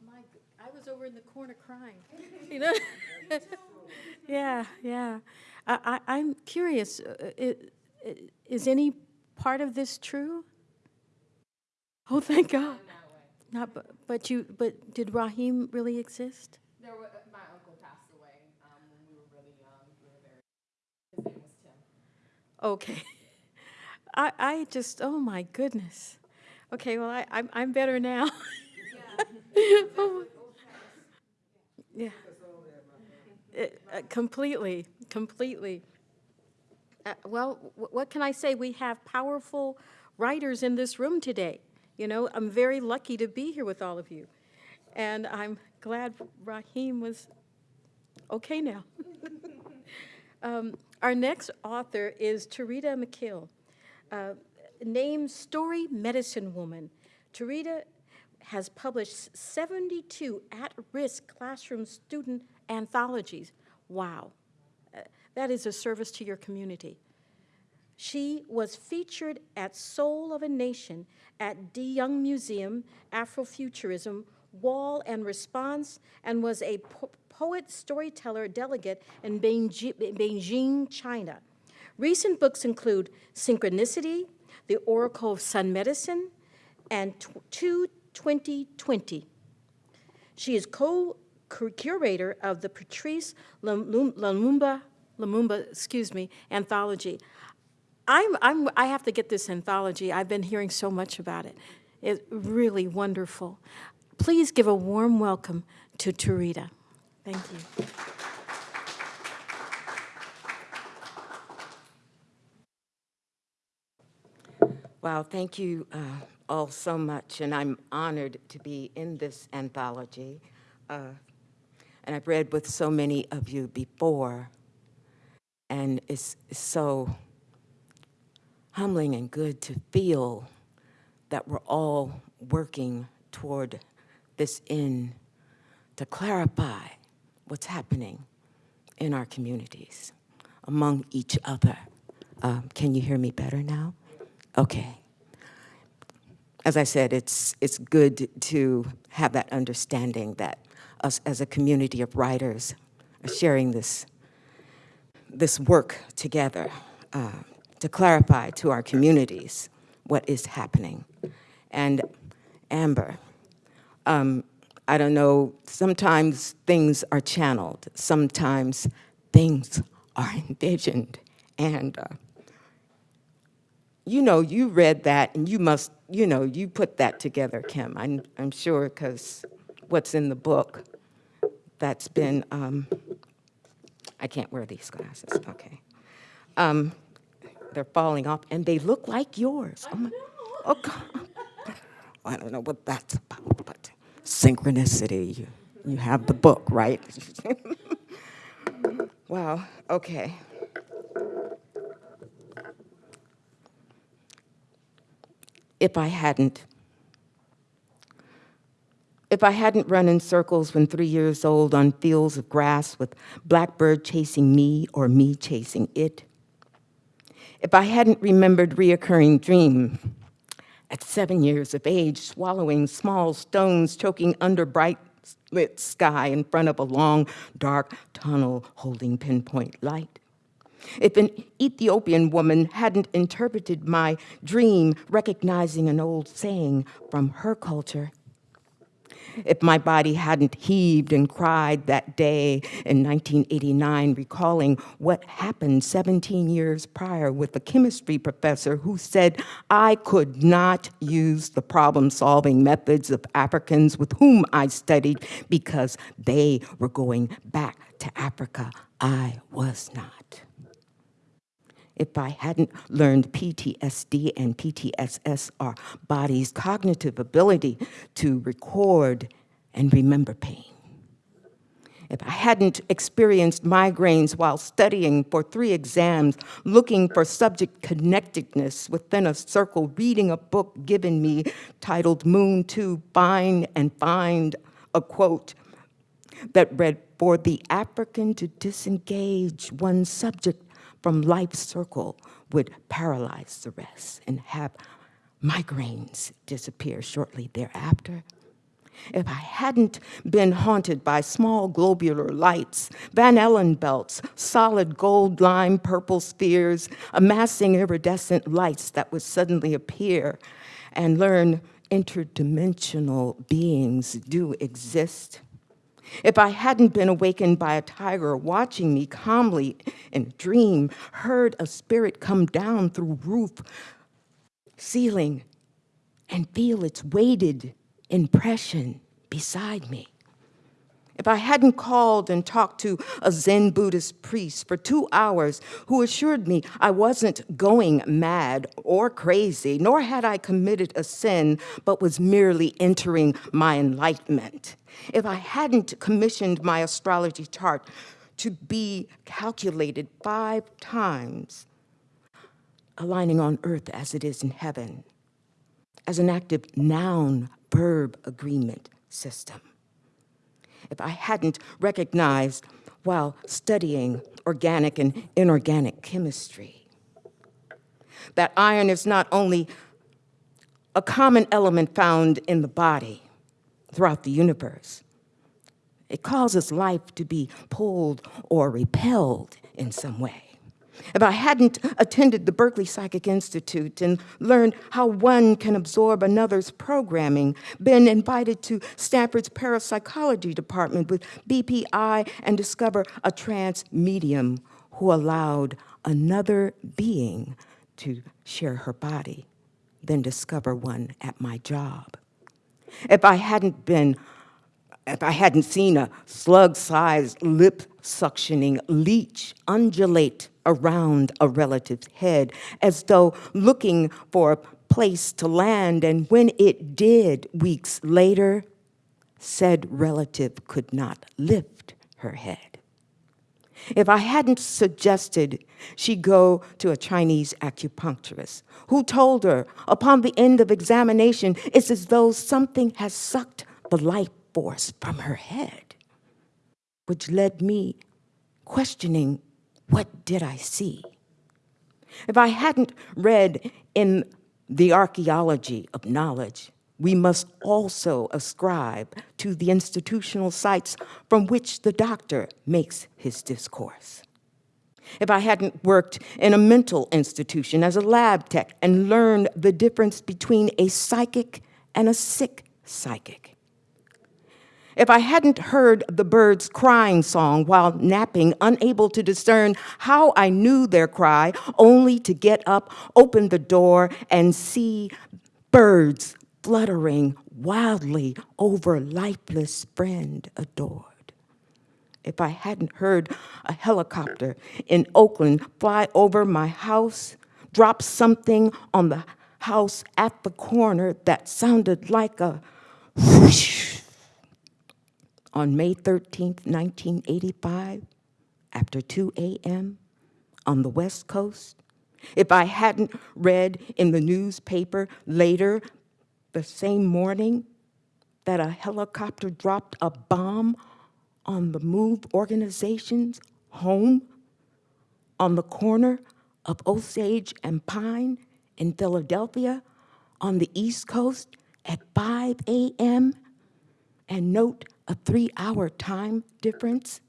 My, I was over in the corner crying, you know? Yeah, yeah. I, I, I'm curious, uh, it, it, is any part of this true? Oh, thank God. Not, bu- but you, but did Raheem really exist? There was, my uncle passed away um, when we were really young. We were very, his name was Tim. Okay. I, I just, oh my goodness. Okay, well, I, I'm, I'm better now. Oh, Yeah. It- uh, Completely, completely. Uh, Well, wh- what can I say? We have powerful writers in this room today. You know, I'm very lucky to be here with all of you. And I'm glad Raheem was okay now. Um, Our next author is Tureeda Mikell, uh, named Story Medicine Woman. Tureeda has published 72 at-risk classroom student anthologies. Wow. Uh, That is a service to your community. She was featured at Soul of a Nation at De Young Museum, Afrofuturism, Wall and Response, and was a po- poet storyteller delegate in Beijing, China. Recent books include Synchronicity, The Oracle of Sun Medicine, and tw- 22020. She is co-curator of the Patrice Lumumba, Lumumba, excuse me, anthology. I'm, I'm, I have to get this anthology. I've been hearing so much about it. It's really wonderful. Please give a warm welcome to Tureeda. Thank you. Wow, thank you uh, all so much, and I'm honored to be in this anthology. Uh, And I've read with so many of you before, and it's so humbling and good to feel that we're all working toward this end to clarify what's happening in our communities, among each other. Um, Can you hear me better now? Okay. As I said, it's, it's good to have that understanding that us as a community of writers are sharing this, this work together uh, to clarify to our communities what is happening. And Amber, um, I don't know, sometimes things are channeled, sometimes things are envisioned. And uh, you know, you read that and you must, you know, you put that together, Kim. I'm, I'm sure because what's in the book, that's been, um, I can't wear these glasses, okay. Um, they're falling off and they look like yours. Oh, my, oh God. I don't know what that's about, but synchronicity, you, you have the book, right? wow, okay. If I hadn't. If I hadn't run in circles when three years old on fields of grass with blackbird chasing me or me chasing it. If I hadn't remembered reoccurring dream at seven years of age, swallowing small stones, choking under bright lit sky in front of a long, dark tunnel holding pinpoint light. If an Ethiopian woman hadn't interpreted my dream, recognizing an old saying from her culture, if my body hadn't heaved and cried that day in 1989, recalling what happened 17 years prior with a chemistry professor who said I could not use the problem solving methods of Africans with whom I studied because they were going back to Africa. I was not if I hadn't learned PTSD and PTSS, our body's cognitive ability to record and remember pain. If I hadn't experienced migraines while studying for three exams, looking for subject connectedness within a circle, reading a book given me titled Muntu Find and Find a quote that read, For the African to disengage one subject from life's circle would paralyze the rest and have migraines disappear shortly thereafter. If I hadn't been haunted by small globular lights, Van Allen belts, solid gold lime purple spheres, amassing iridescent lights that would suddenly appear and learn interdimensional beings do exist, if I hadn't been awakened by a tiger watching me calmly in a dream, heard a spirit come down through roof, ceiling, and feel its weighted impression beside me. If I hadn't called and talked to a Zen Buddhist priest for two hours who assured me I wasn't going mad or crazy, nor had I committed a sin, but was merely entering my enlightenment. If I hadn't commissioned my astrology chart to be calculated five times, aligning on earth as it is in heaven, as an active noun verb agreement system if I hadn't recognized while studying organic and inorganic chemistry. That iron is not only a common element found in the body throughout the universe, it causes life to be pulled or repelled in some way if I hadn't attended the Berkeley Psychic Institute and learned how one can absorb another's programming, been invited to Stanford's parapsychology department with BPI and discover a trance medium who allowed another being to share her body, then discover one at my job. If I hadn't been if I hadn't seen a slug-sized lip suctioning leech undulate around a relative's head as though looking for a place to land, and when it did, weeks later, said relative could not lift her head. If I hadn't suggested she go to a Chinese acupuncturist who told her upon the end of examination, it's as though something has sucked the life force from her head, which led me questioning what did I see? If I hadn't read in the archaeology of knowledge, we must also ascribe to the institutional sites from which the doctor makes his discourse. If I hadn't worked in a mental institution as a lab tech and learned the difference between a psychic and a sick psychic, if I hadn't heard the birds' crying song while napping, unable to discern how I knew their cry, only to get up, open the door, and see birds fluttering wildly over lifeless friend adored. If I hadn't heard a helicopter in Oakland fly over my house, drop something on the house at the corner that sounded like a whoosh, on May 13, 1985, after 2 a.m. on the West Coast, if I hadn't read in the newspaper later the same morning that a helicopter dropped a bomb on the MOVE organization's home on the corner of Osage and Pine in Philadelphia on the East Coast at 5 a.m. and note a three-hour time difference?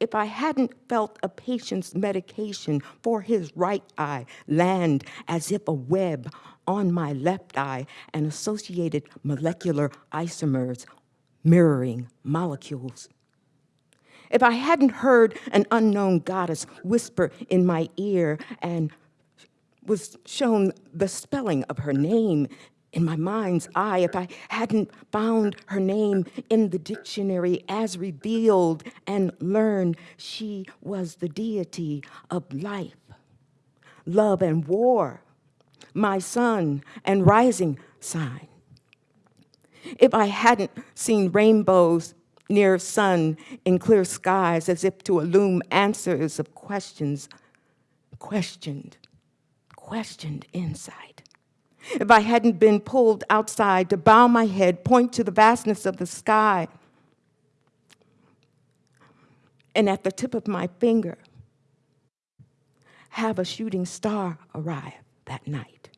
If I hadn't felt a patient's medication for his right eye land as if a web on my left eye and associated molecular isomers mirroring molecules. If I hadn't heard an unknown goddess whisper in my ear and was shown the spelling of her name in my mind's eye if I hadn't found her name in the dictionary as revealed and learned she was the deity of life, love, and war, my sun and rising sign. If I hadn't seen rainbows near sun in clear skies as if to illume answers of questions, questioned, questioned insight if I hadn't been pulled outside to bow my head, point to the vastness of the sky, and at the tip of my finger, have a shooting star arrive that night.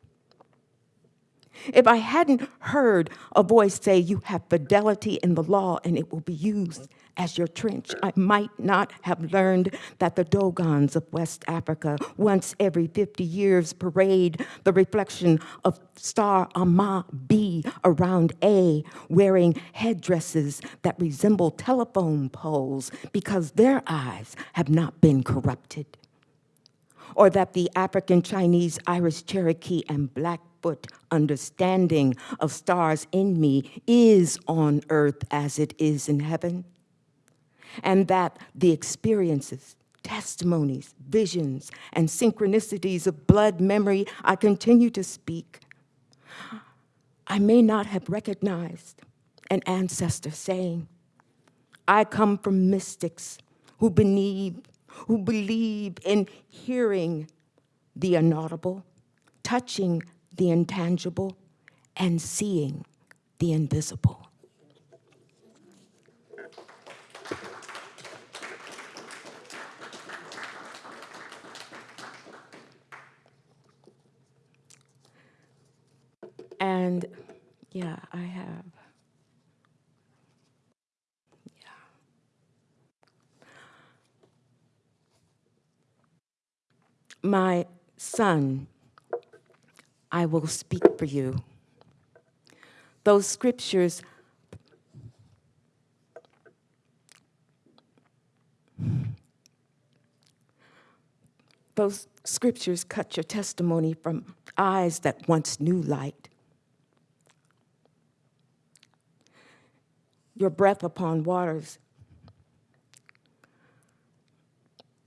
If I hadn't heard a voice say, You have fidelity in the law and it will be used as your trench, I might not have learned that the Dogons of West Africa, once every 50 years, parade the reflection of star Ama B around A, wearing headdresses that resemble telephone poles because their eyes have not been corrupted. Or that the African Chinese, Irish Cherokee, and Blackfoot understanding of stars in me is on earth as it is in heaven, and that the experiences, testimonies, visions, and synchronicities of blood memory I continue to speak, I may not have recognized an ancestor saying, I come from mystics who believe, who believe in hearing the inaudible, touching the intangible, and seeing the invisible. And yeah, I have. Yeah. My son, I will speak for you. Those scriptures those scriptures cut your testimony from eyes that once knew light. Your breath upon waters.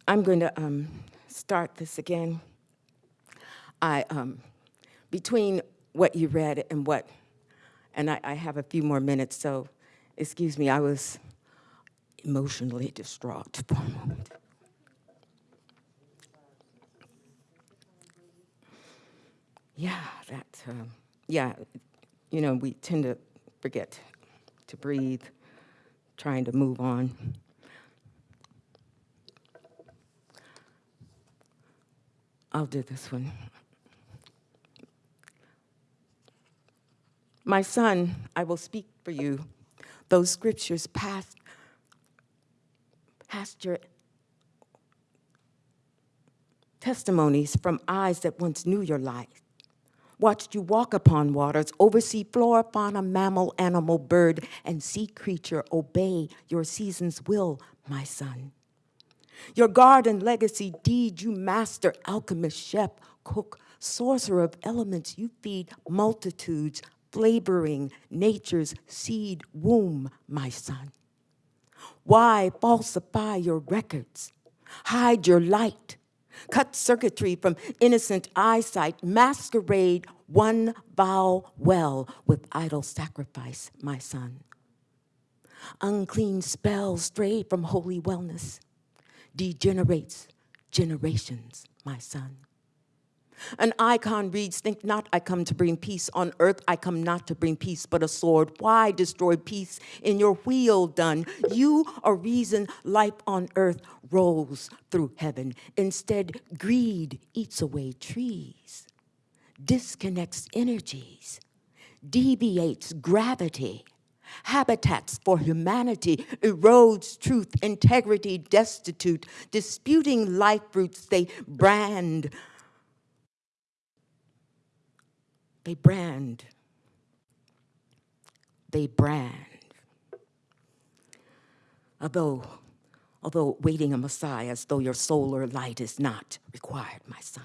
I'm going to um, start this again. I, um, between what you read and what, and I, I have a few more minutes, so excuse me, I was emotionally distraught for a moment. Yeah, that, um, yeah, you know, we tend to forget to breathe, trying to move on. I'll do this one. My son, I will speak for you. Those scriptures past, past your testimonies from eyes that once knew your life watched you walk upon waters, oversee flora, fauna, mammal, animal, bird, and sea creature obey your season's will, my son. Your garden legacy deed, you master, alchemist, chef, cook, sorcerer of elements, you feed multitudes, flavoring nature's seed womb, my son. Why falsify your records? Hide your light. Cut circuitry from innocent eyesight, masquerade one vow well with idol sacrifice, my son. Unclean spells stray from holy wellness, degenerates generations, my son. An icon reads, Think not I come to bring peace on earth. I come not to bring peace, but a sword. Why destroy peace in your wheel done? You are reason life on earth rolls through heaven. Instead, greed eats away trees, disconnects energies, deviates gravity habitats for humanity, erodes truth, integrity, destitute, disputing life roots, they brand They brand. They brand. Although, although waiting a Messiah as though your solar light is not required, my son.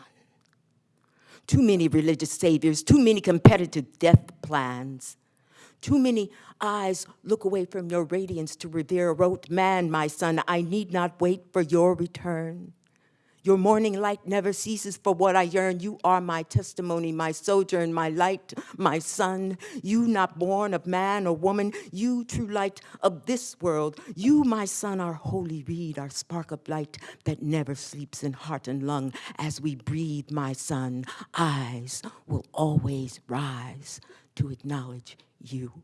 Too many religious saviors, too many competitive death plans. Too many eyes look away from your radiance to revere a rote man, my son, I need not wait for your return. Your morning light never ceases for what I yearn. You are my testimony, my sojourn, my light, my sun. You not born of man or woman, you true light of this world. You, my son, our holy reed, our spark of light that never sleeps in heart and lung. As we breathe, my son, eyes will always rise to acknowledge you.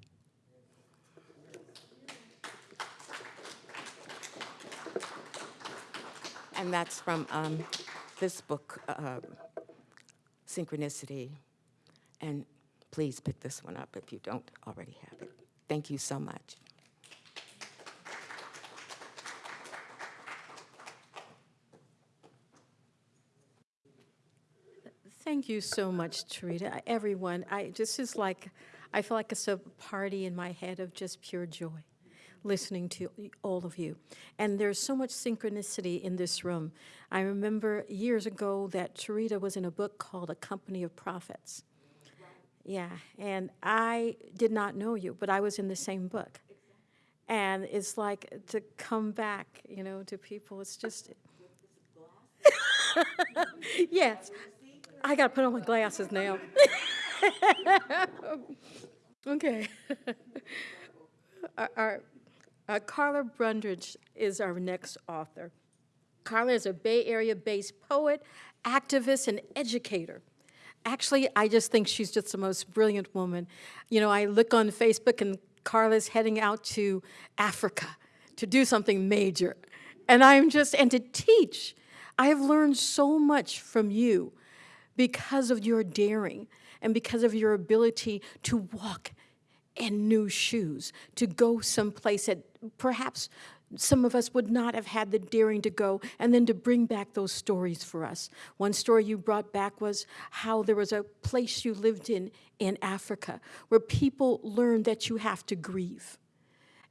And that's from um, this book, uh, Synchronicity. And please pick this one up if you don't already have it. Thank you so much. Thank you so much, Tureeda. Everyone, I, this is like, I feel like it's a party in my head of just pure joy, listening to all of you. And there's so much synchronicity in this room. I remember years ago that Tureeda was in a book called A Company of Prophets. Yeah, and I did not know you, but I was in the same book. And it's like to come back, you know, to people, it's just. yes, I got to put on my glasses now. okay. our, uh, Karla Brundage is our next author. Karla is a Bay Area based poet, activist, and educator. Actually, I just think she's just the most brilliant woman. You know, I look on Facebook and Karla's heading out to Africa to do something major. And I'm just, and to teach. I have learned so much from you because of your daring and because of your ability to walk in new shoes, to go someplace that perhaps some of us would not have had the daring to go, and then to bring back those stories for us. One story you brought back was how there was a place you lived in in Africa where people learned that you have to grieve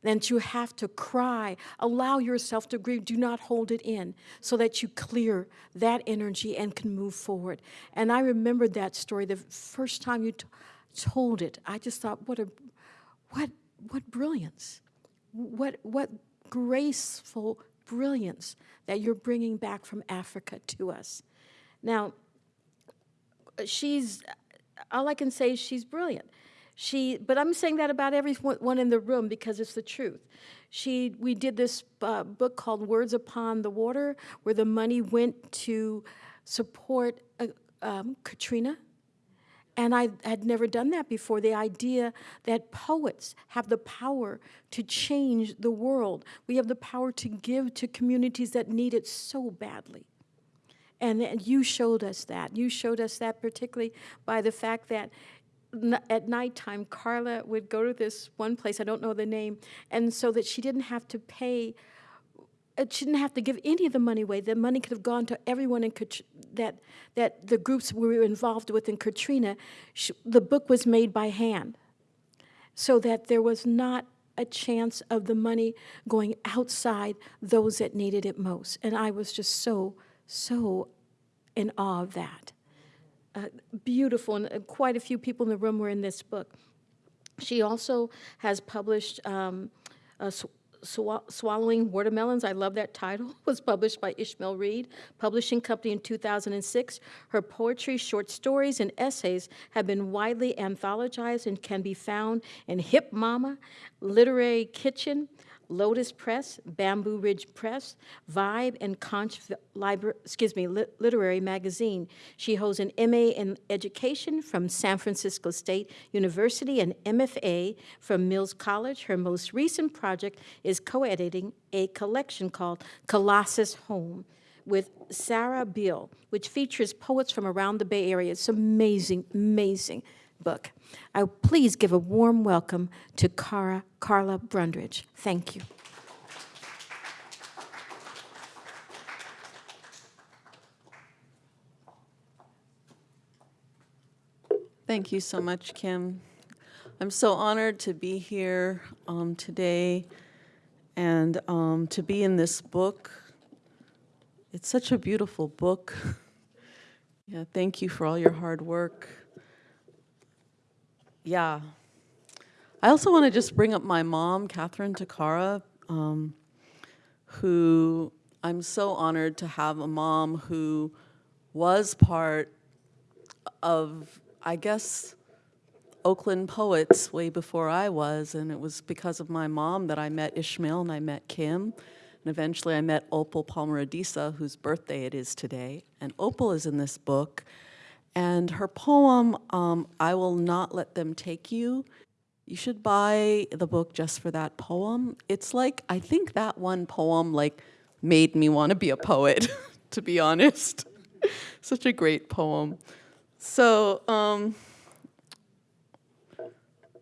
that you have to cry. Allow yourself to grieve. Do not hold it in so that you clear that energy and can move forward. And I remembered that story the first time you told it. I just thought, what a, what, what brilliance. What, what graceful brilliance that you're bringing back from Africa to us. Now, she's, all I can say is she's brilliant. She, but I'm saying that about everyone in the room because it's the truth. She, we did this uh, book called Words Upon the Water, where the money went to support uh, um, Katrina. And I had never done that before. The idea that poets have the power to change the world. We have the power to give to communities that need it so badly. And, and you showed us that. You showed us that particularly by the fact that at nighttime, Karla would go to this one place, I don't know the name, and so that she didn't have to pay, she didn't have to give any of the money away. The money could have gone to everyone in that, that the groups we were involved with in Katrina. The book was made by hand so that there was not a chance of the money going outside those that needed it most. And I was just so, so in awe of that uh, beautiful, and uh, quite a few people in the room were in this book. She also has published um, sw Swallowing Watermelons, I love that title, was published by Ishmael Reed Publishing Company in 2006. Her poetry, short stories, and essays have been widely anthologized and can be found in Hip Mama, Literary Kitchen, Lotus Press, Bamboo Ridge Press, Vibe, and Konch excuse me, Literary Magazine. She holds an MA in Education from San Francisco State University and MFA from Mills College. Her most recent project is co-editing a collection called Colossus Home with Sarah Beal, which features poets from around the Bay Area. It's amazing, amazing book. I please give a warm welcome to Cara, Karla Brundage. Thank you. Thank you so much, Kim. I'm so honored to be here um, today and um, to be in this book. It's such a beautiful book. yeah, thank you for all your hard work. Yeah. I also want to just bring up my mom, Kathryn Takara, um, who I'm so honored to have a mom who was part of, I guess, Oakland poets way before I was, and it was because of my mom that I met Ishmael and I met Kim, and eventually I met Opal Palmer Adisa, whose birthday it is today. And Opal is in this book, and her poem, um, I Will Not Let Them Take You, you should buy the book just for that poem. It's like, I think that one poem like made me want to be a poet, to be honest. Such a great poem. So, um,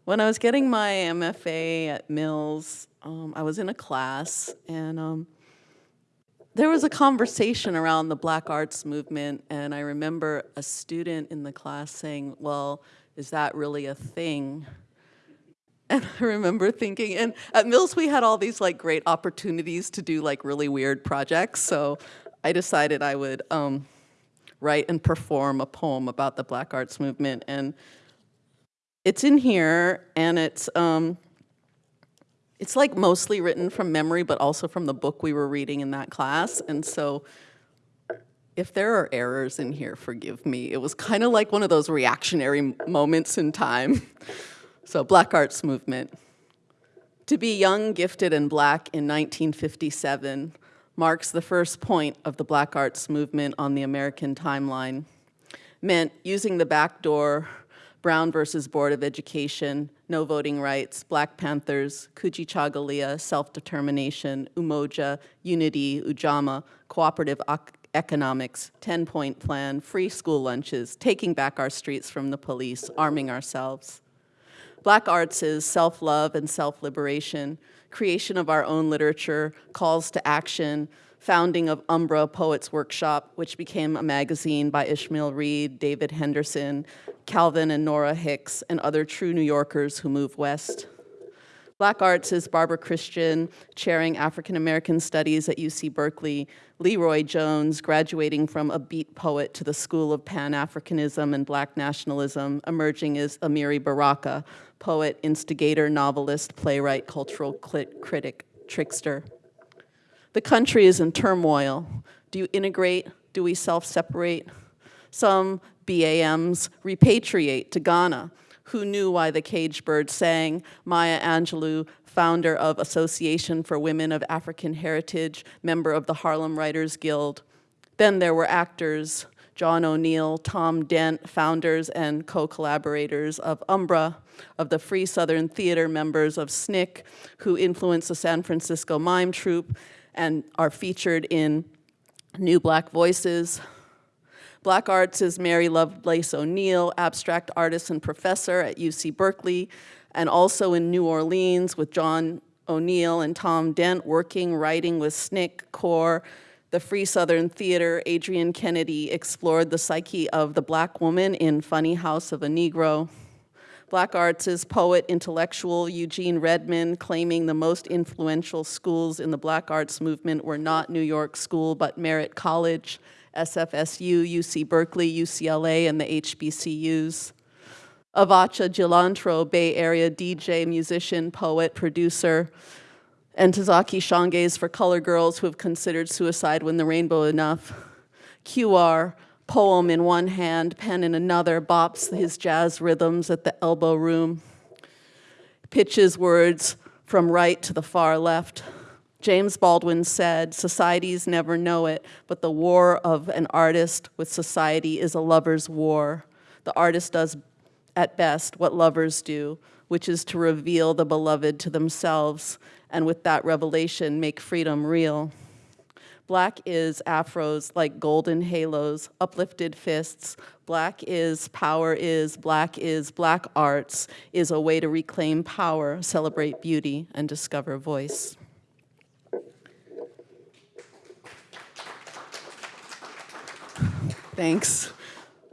when I was getting my MFA at Mills, um, I was in a class and um, there was a conversation around the black arts movement, and I remember a student in the class saying, Well, is that really a thing? And I remember thinking, and at Mills we had all these like great opportunities to do like really weird projects, so I decided I would um, write and perform a poem about the black arts movement. And it's in here, and it's um, it's like mostly written from memory, but also from the book we were reading in that class. And so if there are errors in here, forgive me. It was kind of like one of those reactionary moments in time. So, Black Arts Movement. To be young, gifted, and black in 1957 marks the first point of the Black Arts Movement on the American timeline. Meant using the back door, Brown versus Board of Education, no voting rights, Black Panthers, Kujichagulia, self-determination, Umoja, unity, Ujamaa, cooperative ec- economics, 10-point plan, free school lunches, taking back our streets from the police, arming ourselves. Black arts is self-love and self-liberation, creation of our own literature, calls to action, founding of Umbra Poets Workshop, which became a magazine by Ishmael Reed, David Henderson, Calvin and Nora Hicks, and other true New Yorkers who move west. Black Arts is Barbara Christian, chairing African American Studies at UC Berkeley, LeRoi Jones, graduating from a beat poet to the School of Pan Africanism and Black Nationalism, emerging as Amiri Baraka, poet, instigator, novelist, playwright, cultural critic, trickster. The country is in turmoil. Do you integrate? Do we self separate? Some BAMs repatriate to Ghana. Who knew why the cage bird sang? Maya Angelou, founder of Association for Women of African Heritage, member of the Harlem Writers Guild. Then there were actors, John O'Neal, Tom Dent, founders and co-collaborators of Umbra, of the Free Southern Theater members of SNCC, who influenced the San Francisco Mime Troupe and are featured in New Black Voices, Black Arts is Mary Lovelace O'Neal, abstract artist and professor at UC Berkeley, and also in New Orleans with John O'Neal and Tom Dent, working, writing with SNCC, CORE, the Free Southern Theater. Adrienne Kennedy explored the psyche of the black woman in Funny House of a Negro. Black Arts is poet, intellectual Eugene Redmond, claiming the most influential schools in the Black Arts movement were not New York School, but Merritt College, SFSU, UC Berkeley, UCLA, and the HBCUs. Avotcja Jiltonilro, Bay Area DJ, musician, poet, producer, and Ntozake Shange's for color girls who have considered suicide when the rainbow enough. QR, poem in one hand, pen in another, bops his jazz rhythms at the elbow room, pitches words from right to the far left. James Baldwin said, Societies never know it, but the war of an artist with society is a lover's war. The artist does, at best, what lovers do, which is to reveal the beloved to themselves, and with that revelation, make freedom real. Black is afros like golden halos, uplifted fists. Black is power is, black is, black arts is a way to reclaim power, celebrate beauty, and discover voice. Thanks.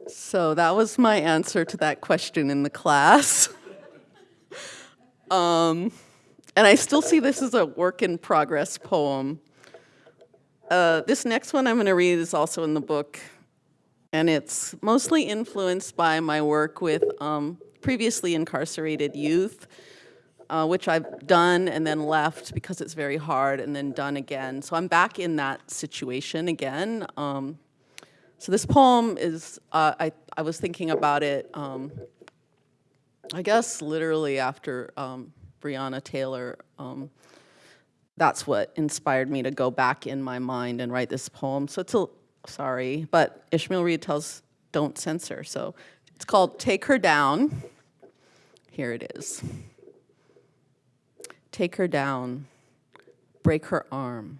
So that was my answer to that question in the class. um, and I still see this as a work in progress poem. Uh, this next one I'm going to read is also in the book, and it's mostly influenced by my work with um, previously incarcerated youth, uh, which I've done and then left because it's very hard, and then done again. So I'm back in that situation again. Um, so this poem is, uh, I, I was thinking about it, um, I guess literally after um, Breonna Taylor. Um, that's what inspired me to go back in my mind and write this poem. So it's a, sorry, but Ishmael Reed tells don't censor. So it's called Take Her Down. Here it is. Take her down, break her arm,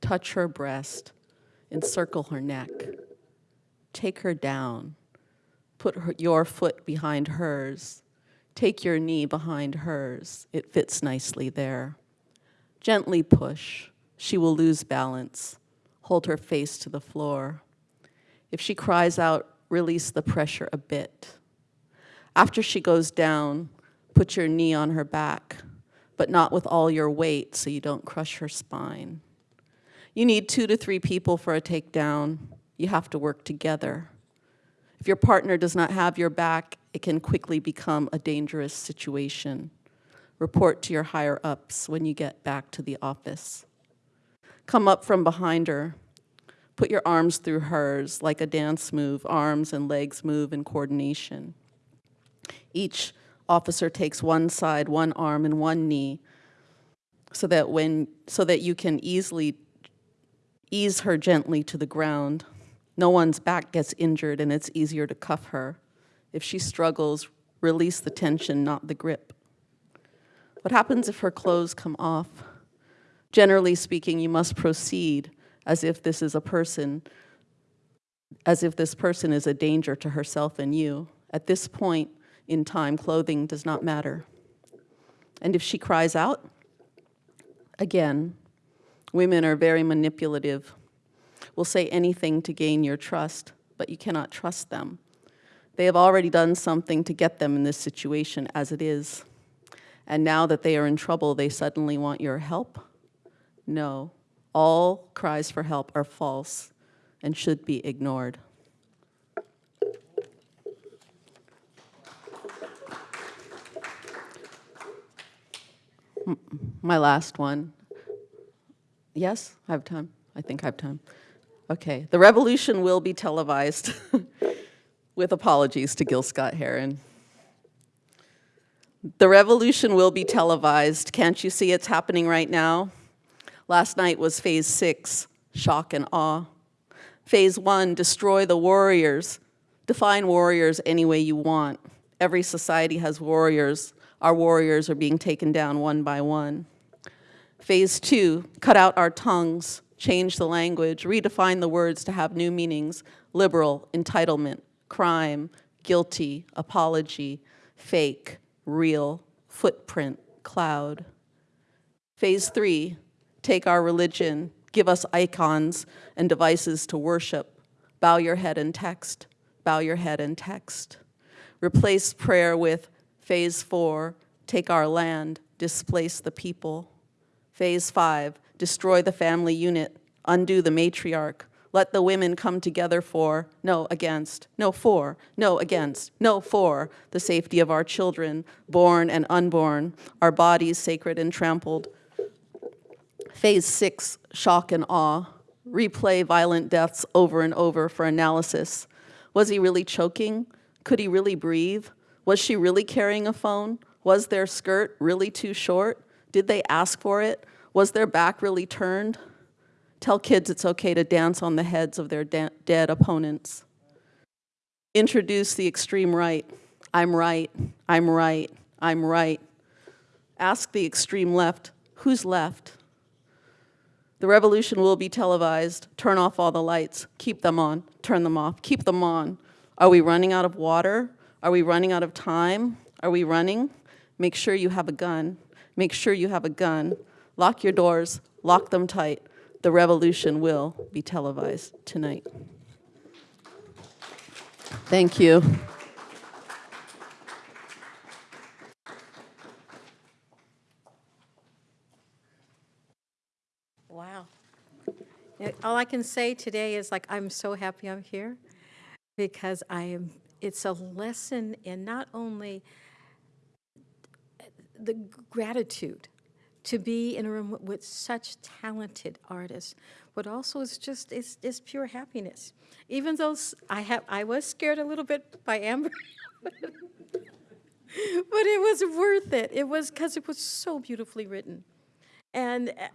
touch her breast, encircle her neck take her down, put her, your foot behind hers, Take your knee behind hers. It fits nicely there. Gently push. She will lose balance. Hold her face to the floor. If she cries out, release the pressure a bit. After she goes down, put your knee on her back, but not with all your weight so you don't crush her spine. You need two to three people for a takedown. You have to work together. If your partner does not have your back, it can quickly become a dangerous situation. Report to your higher ups when you get back to the office. Come up from behind her. Put your arms through hers like a dance move, arms and legs move in coordination. Each officer takes one side, one arm, and one knee so that when so that you can easily ease her gently to the ground. No one's back gets injured and it's easier to cuff her. If she struggles, release the tension, not the grip. What happens if her clothes come off? Generally speaking, you must proceed as if this is a person, as if this person is a danger to herself and you. At this point in time, clothing does not matter. And if she cries out, again, women are very manipulative, will say anything to gain your trust, but you cannot trust them. They have already done something to get them in this situation as it is. And now that they are in trouble, they suddenly want your help? No. All cries for help are false and should be ignored. Mm, my last one. Yes, I have time. I think I have time. Okay. The revolution will be televised with apologies to Gil Scott Heron. The revolution will be televised. Can't you see it's happening right now? Last night was phase six, shock and awe. Phase one, destroy the warriors. Define warriors any way you want. Every society has warriors. Our warriors are being taken down one by one. Phase two, cut out our tongues, change the language, redefine the words to have new meanings, liberal, entitlement, crime, guilty, apology, fake, real, footprint, cloud. Phase three, take our religion, give us icons and devices to worship. Bow your head and text, bow your head and text. Replace prayer with phase four, take our land, displace the people. Phase five, destroy the family unit, undo the matriarch, let the women come together for, no, against, no, for, no, against, no, for the safety of our children, born and unborn, our bodies sacred and trampled. Phase six, shock and awe. Replay violent deaths over and over for analysis. Was he really choking? Could he really breathe? Was she really carrying a phone? Was their skirt really too short? Did they ask for it? Was their back really turned? Tell kids it's okay to dance on the heads of their dead opponents. Introduce the extreme right. I'm right, I'm right, I'm right. Ask the extreme left, who's left? The revolution will be televised. Turn off all the lights. Keep them on. Turn them off. Keep them on. Are we running out of water? Are we running out of time? Are we running? Make sure you have a gun. Make sure you have a gun. Lock your doors. Lock them tight. The revolution will be televised tonight. Thank you. Wow. All I can say today is like, I'm so happy I'm here because I am, it's a lesson in not only the gratitude to be in a room with such talented artists, but also it's just, it's, it's pure happiness. Even though I have, I was scared a little bit by Amber. but it was worth it. It was because it was so beautifully written. And uh,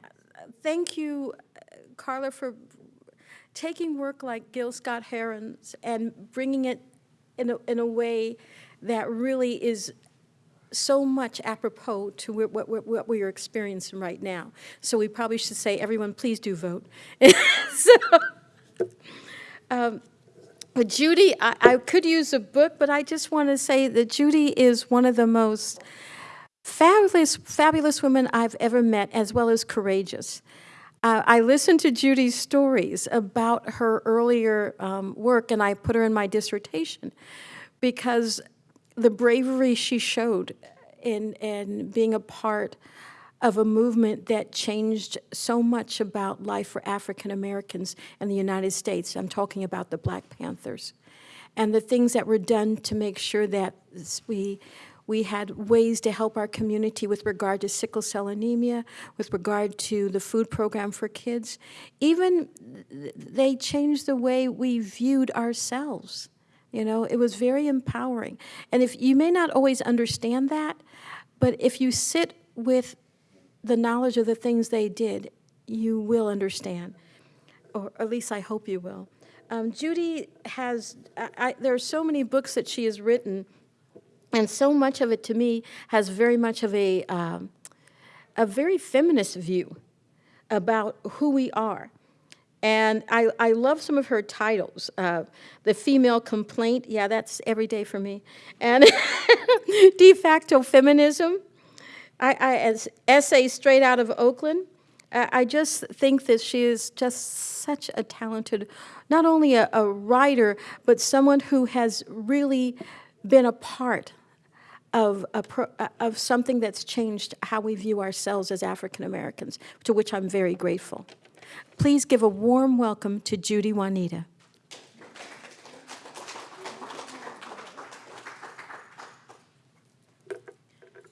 thank you, uh, Karla, for taking work like Gil Scott Heron's and bringing it in a, in a way that really is so much apropos to what, what, what- we are experiencing right now. So we probably should say, everyone, please do vote. so, um, But Judy, I, I could use a book, but I just want to say that Judy is one of the most fabulous, fabulous women I've ever met, as well as courageous. Uh, I listened to Judy's stories about her earlier um, work, and I put her in my dissertation because the bravery she showed in, in being a part of a movement that changed so much about life for African Americans in the United States. I'm talking about the Black Panthers. And the things that were done to make sure that we, we had ways to help our community with regard to sickle cell anemia, with regard to the food program for kids. Even they changed the way we viewed ourselves. You know, it was very empowering. And if you may not always understand that, but if you sit with the knowledge of the things they did, you will understand, or at least I hope you will. Um, Judy has, I, I, there are so many books that she has written, and so much of it to me has very much of a, um, a very feminist view about who we are. And I, I love some of her titles. Uh, the Female Complaint, yeah, that's every day for me. And De facto Feminism, I, I, as essay straight out of Oakland, I, I just think that she is just such a talented, not only a, a writer, but someone who has really been a part of, a pro, uh, of something that's changed how we view ourselves as African Americans, to which I'm very grateful. Please give a warm welcome to Judy Juanita.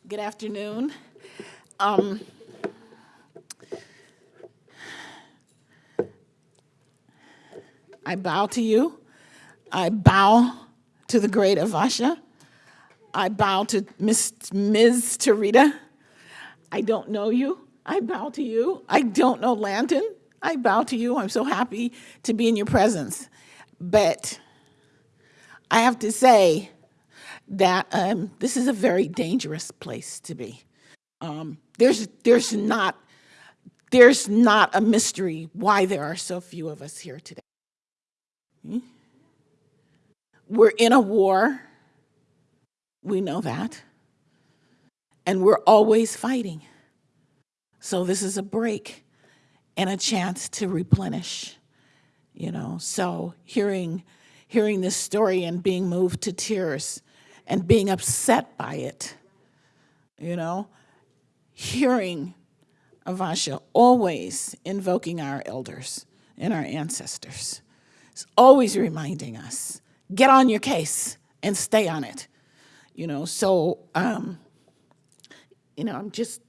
Good afternoon. Um, I bow to you. I bow to the great Avotcja. I bow to Miss, Ms. Tureeda. I don't know you. I bow to you. I don't know Lanton. I bow to you. I'm so happy to be in your presence. But I have to say that um, this is a very dangerous place to be. Um, there's, there's, not, there's not a mystery why there are so few of us here today. Hmm? We're in a war. We know that. And we're always fighting. So this is a break and a chance to replenish, you know. So hearing hearing this story and being moved to tears and being upset by it, you know, hearing Avotcja always invoking our elders and our ancestors. It's always reminding us, get on your case and stay on it. You know, so um, you know, I'm just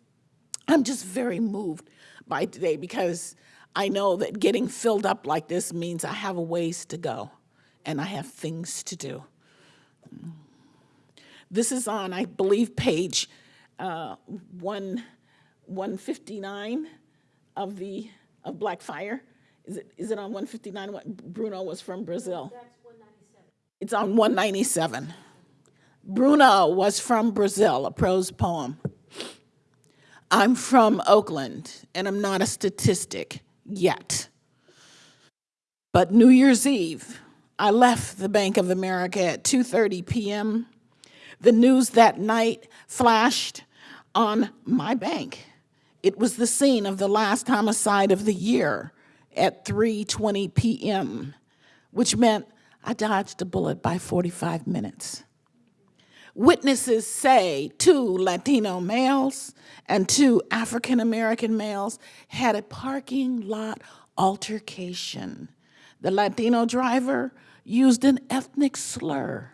I'm just very moved by today because I know that getting filled up like this means I have a ways to go and I have things to do. This is on, I believe, page uh, one, 159 of the of Black Fire. Is it, is it on 159? What Bruno was from Brazil. It's on 197. Bruno was from Brazil, a prose poem. I'm from Oakland, and I'm not a statistic yet. But New Year's Eve, I left the Bank of America at 2:30 p.m. The news that night flashed on my bank. It was the scene of the last homicide of the year at 3:20 p.m., which meant I dodged a bullet by 45 minutes. Witnesses say two Latino males and two African American males had a parking lot altercation. The Latino driver used an ethnic slur,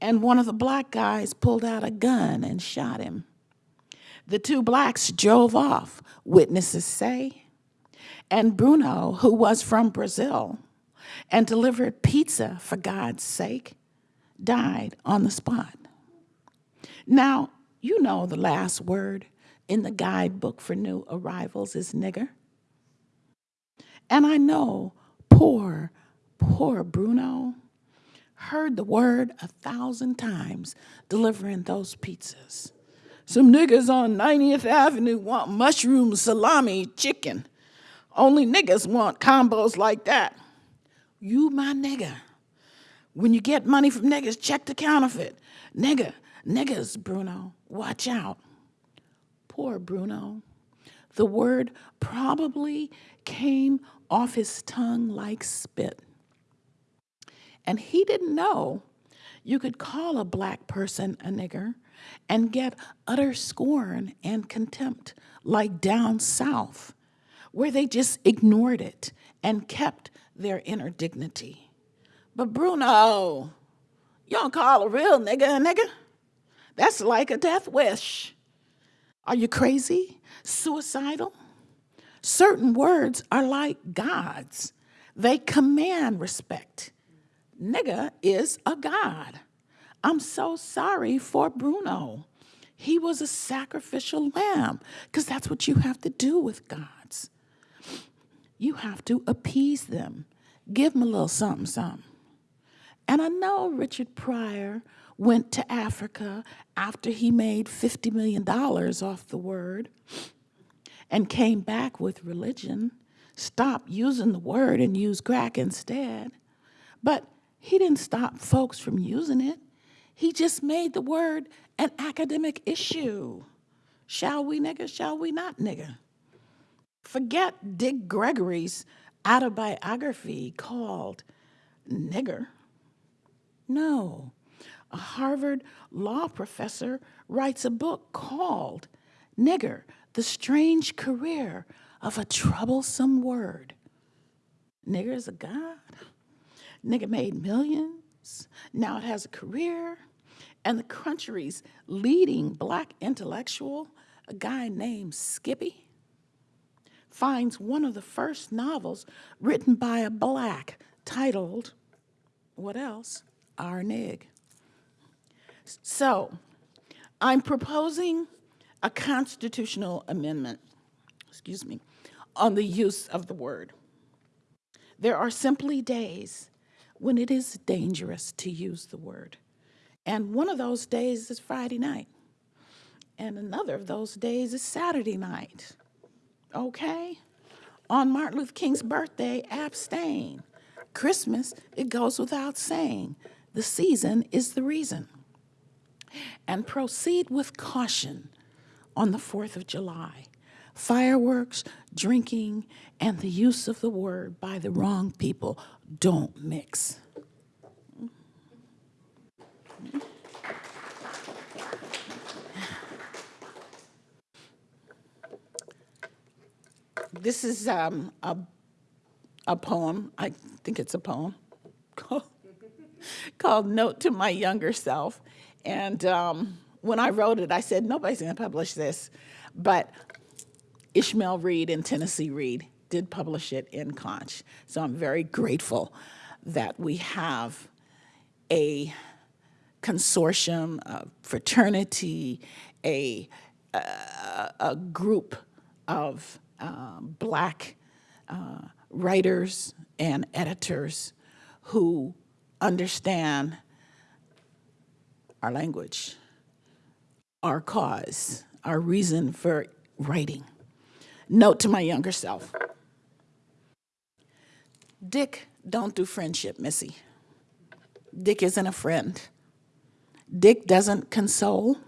and one of the black guys pulled out a gun and shot him. The two blacks drove off, witnesses say, and Bruno, who was from Brazil and delivered pizza for God's sake, died on the spot. Now, you know the last word in the guidebook for new arrivals is nigger. And I know poor, poor Bruno heard the word a thousand times delivering those pizzas. Some niggas on 90th Avenue want mushroom salami chicken. Only niggas want combos like that. You my nigga. When you get money from niggas, check the counterfeit. Nigga, niggas, Bruno, watch out. Poor Bruno. The word probably came off his tongue like spit. And he didn't know you could call a black person a nigger and get utter scorn and contempt, like down south, where they just ignored it and kept their inner dignity. But Bruno, you don't call a real nigga a nigga? That's like a death wish. Are you crazy? Suicidal? Certain words are like gods. They command respect. Nigga is a god. I'm so sorry for Bruno. He was a sacrificial lamb, because that's what you have to do with gods. You have to appease them, give them a little something, something. And I know Richard Pryor went to Africa after he made $50 million off the word and came back with religion, stopped using the word and used crack instead. But he didn't stop folks from using it. He just made the word an academic issue. Shall we, nigger, Shall we not, nigger? Forget Dick Gregory's autobiography called Nigger. No. A Harvard law professor writes a book called Nigger The Strange Career of a Troublesome Word. Nigger is a god. Nigger made millions. Now it has a career. And the country's leading black intellectual, a guy named Skippy, finds one of the first novels written by a black titled, what else? Our Nig. So, I'm proposing a constitutional amendment, excuse me, on the use of the word. There are simply days when it is dangerous to use the word. And one of those days is Friday night. And another of those days is Saturday night. Okay? On Martin Luther King's birthday, abstain. Christmas, it goes without saying. The season is the reason. And proceed with caution on the 4th of July. Fireworks, drinking, and the use of the word by the wrong people don't mix. This is um, a, a poem, I think it's a poem, called, Note to My Younger Self. And um, when I wrote it, I said, nobody's going to publish this. But Ishmael Reed and Tennessee Reed did publish it in Konch. So I'm very grateful that we have a consortium, a fraternity, a, a, a group of uh, black uh, writers and editors who understand our language, our cause, our reason for writing. Note to my younger self. Dick don't do friendship, Missy. Dick isn't a friend. Dick doesn't console.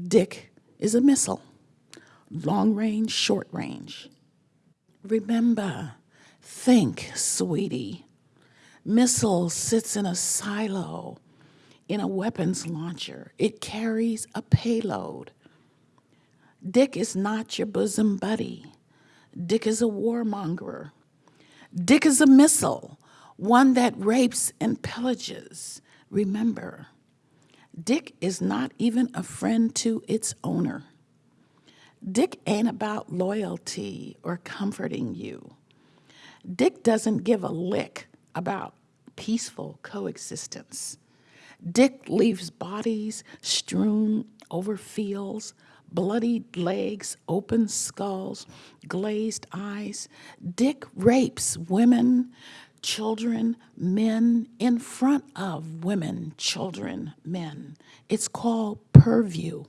Dick is a missile, long range, short range. Remember, think, sweetie. Missile sits in a silo in a weapons launcher. It carries a payload. Dick is not your bosom buddy. Dick is a warmonger. Dick is a missile, one that rapes and pillages. Remember, Dick is not even a friend to its owner. Dick ain't about loyalty or comforting you. Dick doesn't give a lick about peaceful coexistence. Dick leaves bodies strewn over fields, bloodied legs, open skulls, glazed eyes. Dick rapes women, children, men in front of women, children, men. It's called purview.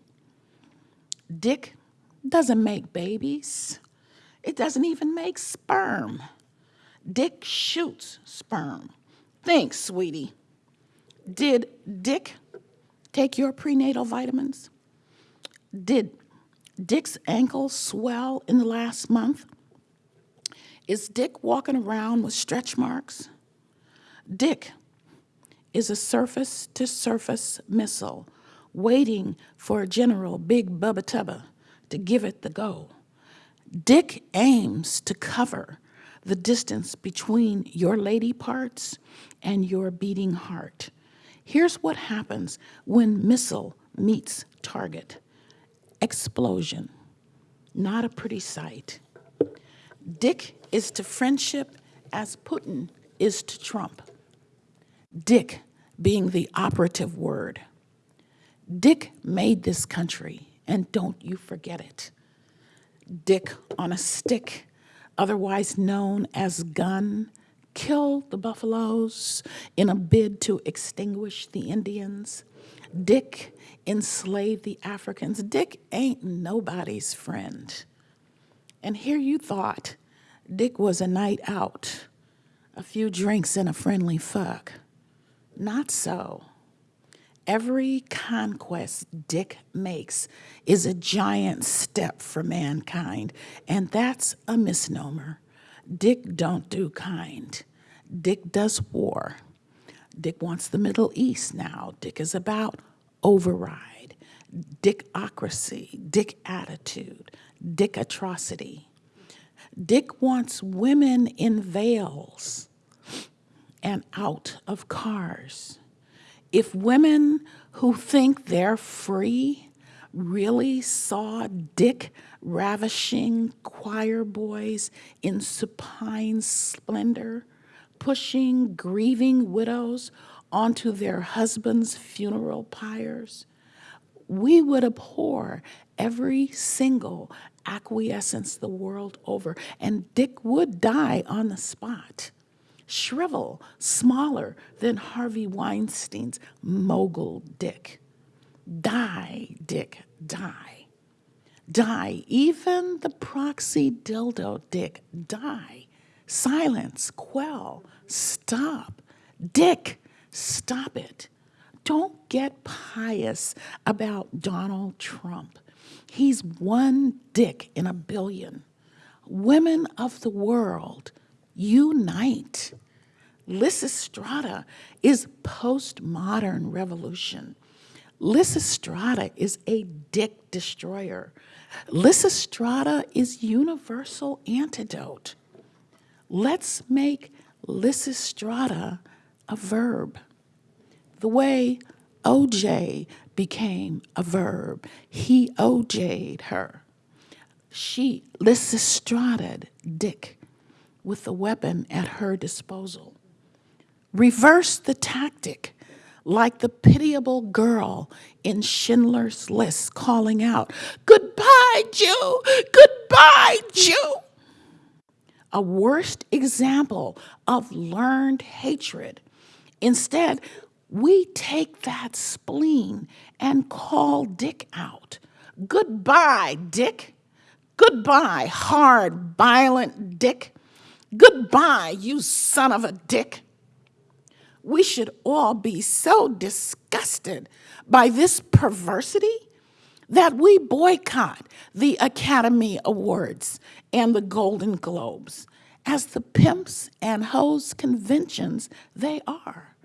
Dick doesn't make babies. It doesn't even make sperm. Dick shoots sperm. Thanks, sweetie. Did Dick take your prenatal vitamins? Did Dick's ankle swell in the last month? Is Dick walking around with stretch marks? Dick is a surface to surface missile waiting for General Big Bubba Tubba to give it the go. Dick aims to cover the distance between your lady parts and your beating heart. Here's what happens when missile meets target explosion. Not a pretty sight. Dick is to friendship as Putin is to Trump. Dick being the operative word. Dick made this country, and don't you forget it. Dick on a stick, otherwise known as gun, killed the buffaloes in a bid to extinguish the Indians. Dick enslaved the Africans. Dick ain't nobody's friend. And here you thought Dick was a night out, a few drinks and a friendly fuck. Not so. Every conquest Dick makes is a giant step for mankind, and that's a misnomer. Dick don't do kind. Dick does war. Dick wants the Middle East now. Dick is about override, dickocracy, dick attitude, dick atrocity. Dick wants women in veils and out of cars. If women who think they're free really saw Dick ravishing choir boys in supine splendor, pushing grieving widows onto their husbands' funeral pyres, we would abhor every single acquiescence the world over, and Dick would die on the spot shrivel, smaller than Harvey Weinstein's mogul dick. Die, dick, die. Die, even the proxy dildo dick, die. Silence, quell, stop. Dick, stop it. Don't get pious about Donald Trump. He's one dick in a billion. Women of the world, unite. Lysistrata is postmodern revolution. Lysistrata is a dick destroyer. Lysistrata is universal antidote. Let's make Lysistrata a verb. The way OJ became a verb, he OJ'd her. She Lysistrated Dick with the weapon at her disposal. Reverse the tactic, like the pitiable girl in Schindler's List calling out, Goodbye, Jew! Goodbye, Jew! A worst example of learned hatred. Instead, we take that spleen and call Dick out. Goodbye, Dick. Goodbye, hard, violent Dick. Goodbye, you son of a dick. We should all be so disgusted by this perversity that we boycott the Academy Awards and the Golden Globes as the pimps and hoes conventions they are,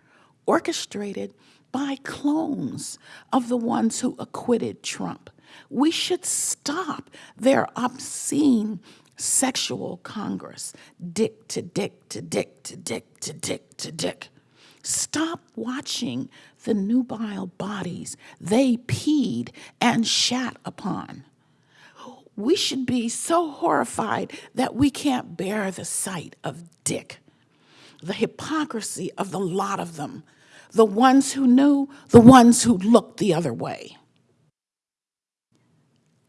orchestrated by clones of the ones who acquitted Trump. We should stop their obscene sexual congress, dick to dick to dick to dick to dick to dick. Stop watching the nubile bodies they peed and shat upon. We should be so horrified that we can't bear the sight of dick. The hypocrisy of the lot of them, the ones who knew, the ones who looked the other way.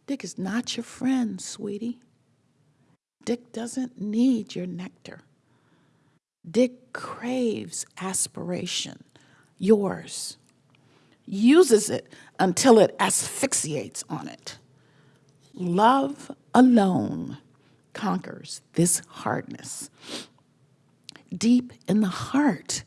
Dick is not your friend, sweetie. Dick doesn't need your nectar. Dick craves aspiration, yours, uses it until it asphyxiates on it. Love alone conquers this hardness. deep in the heart,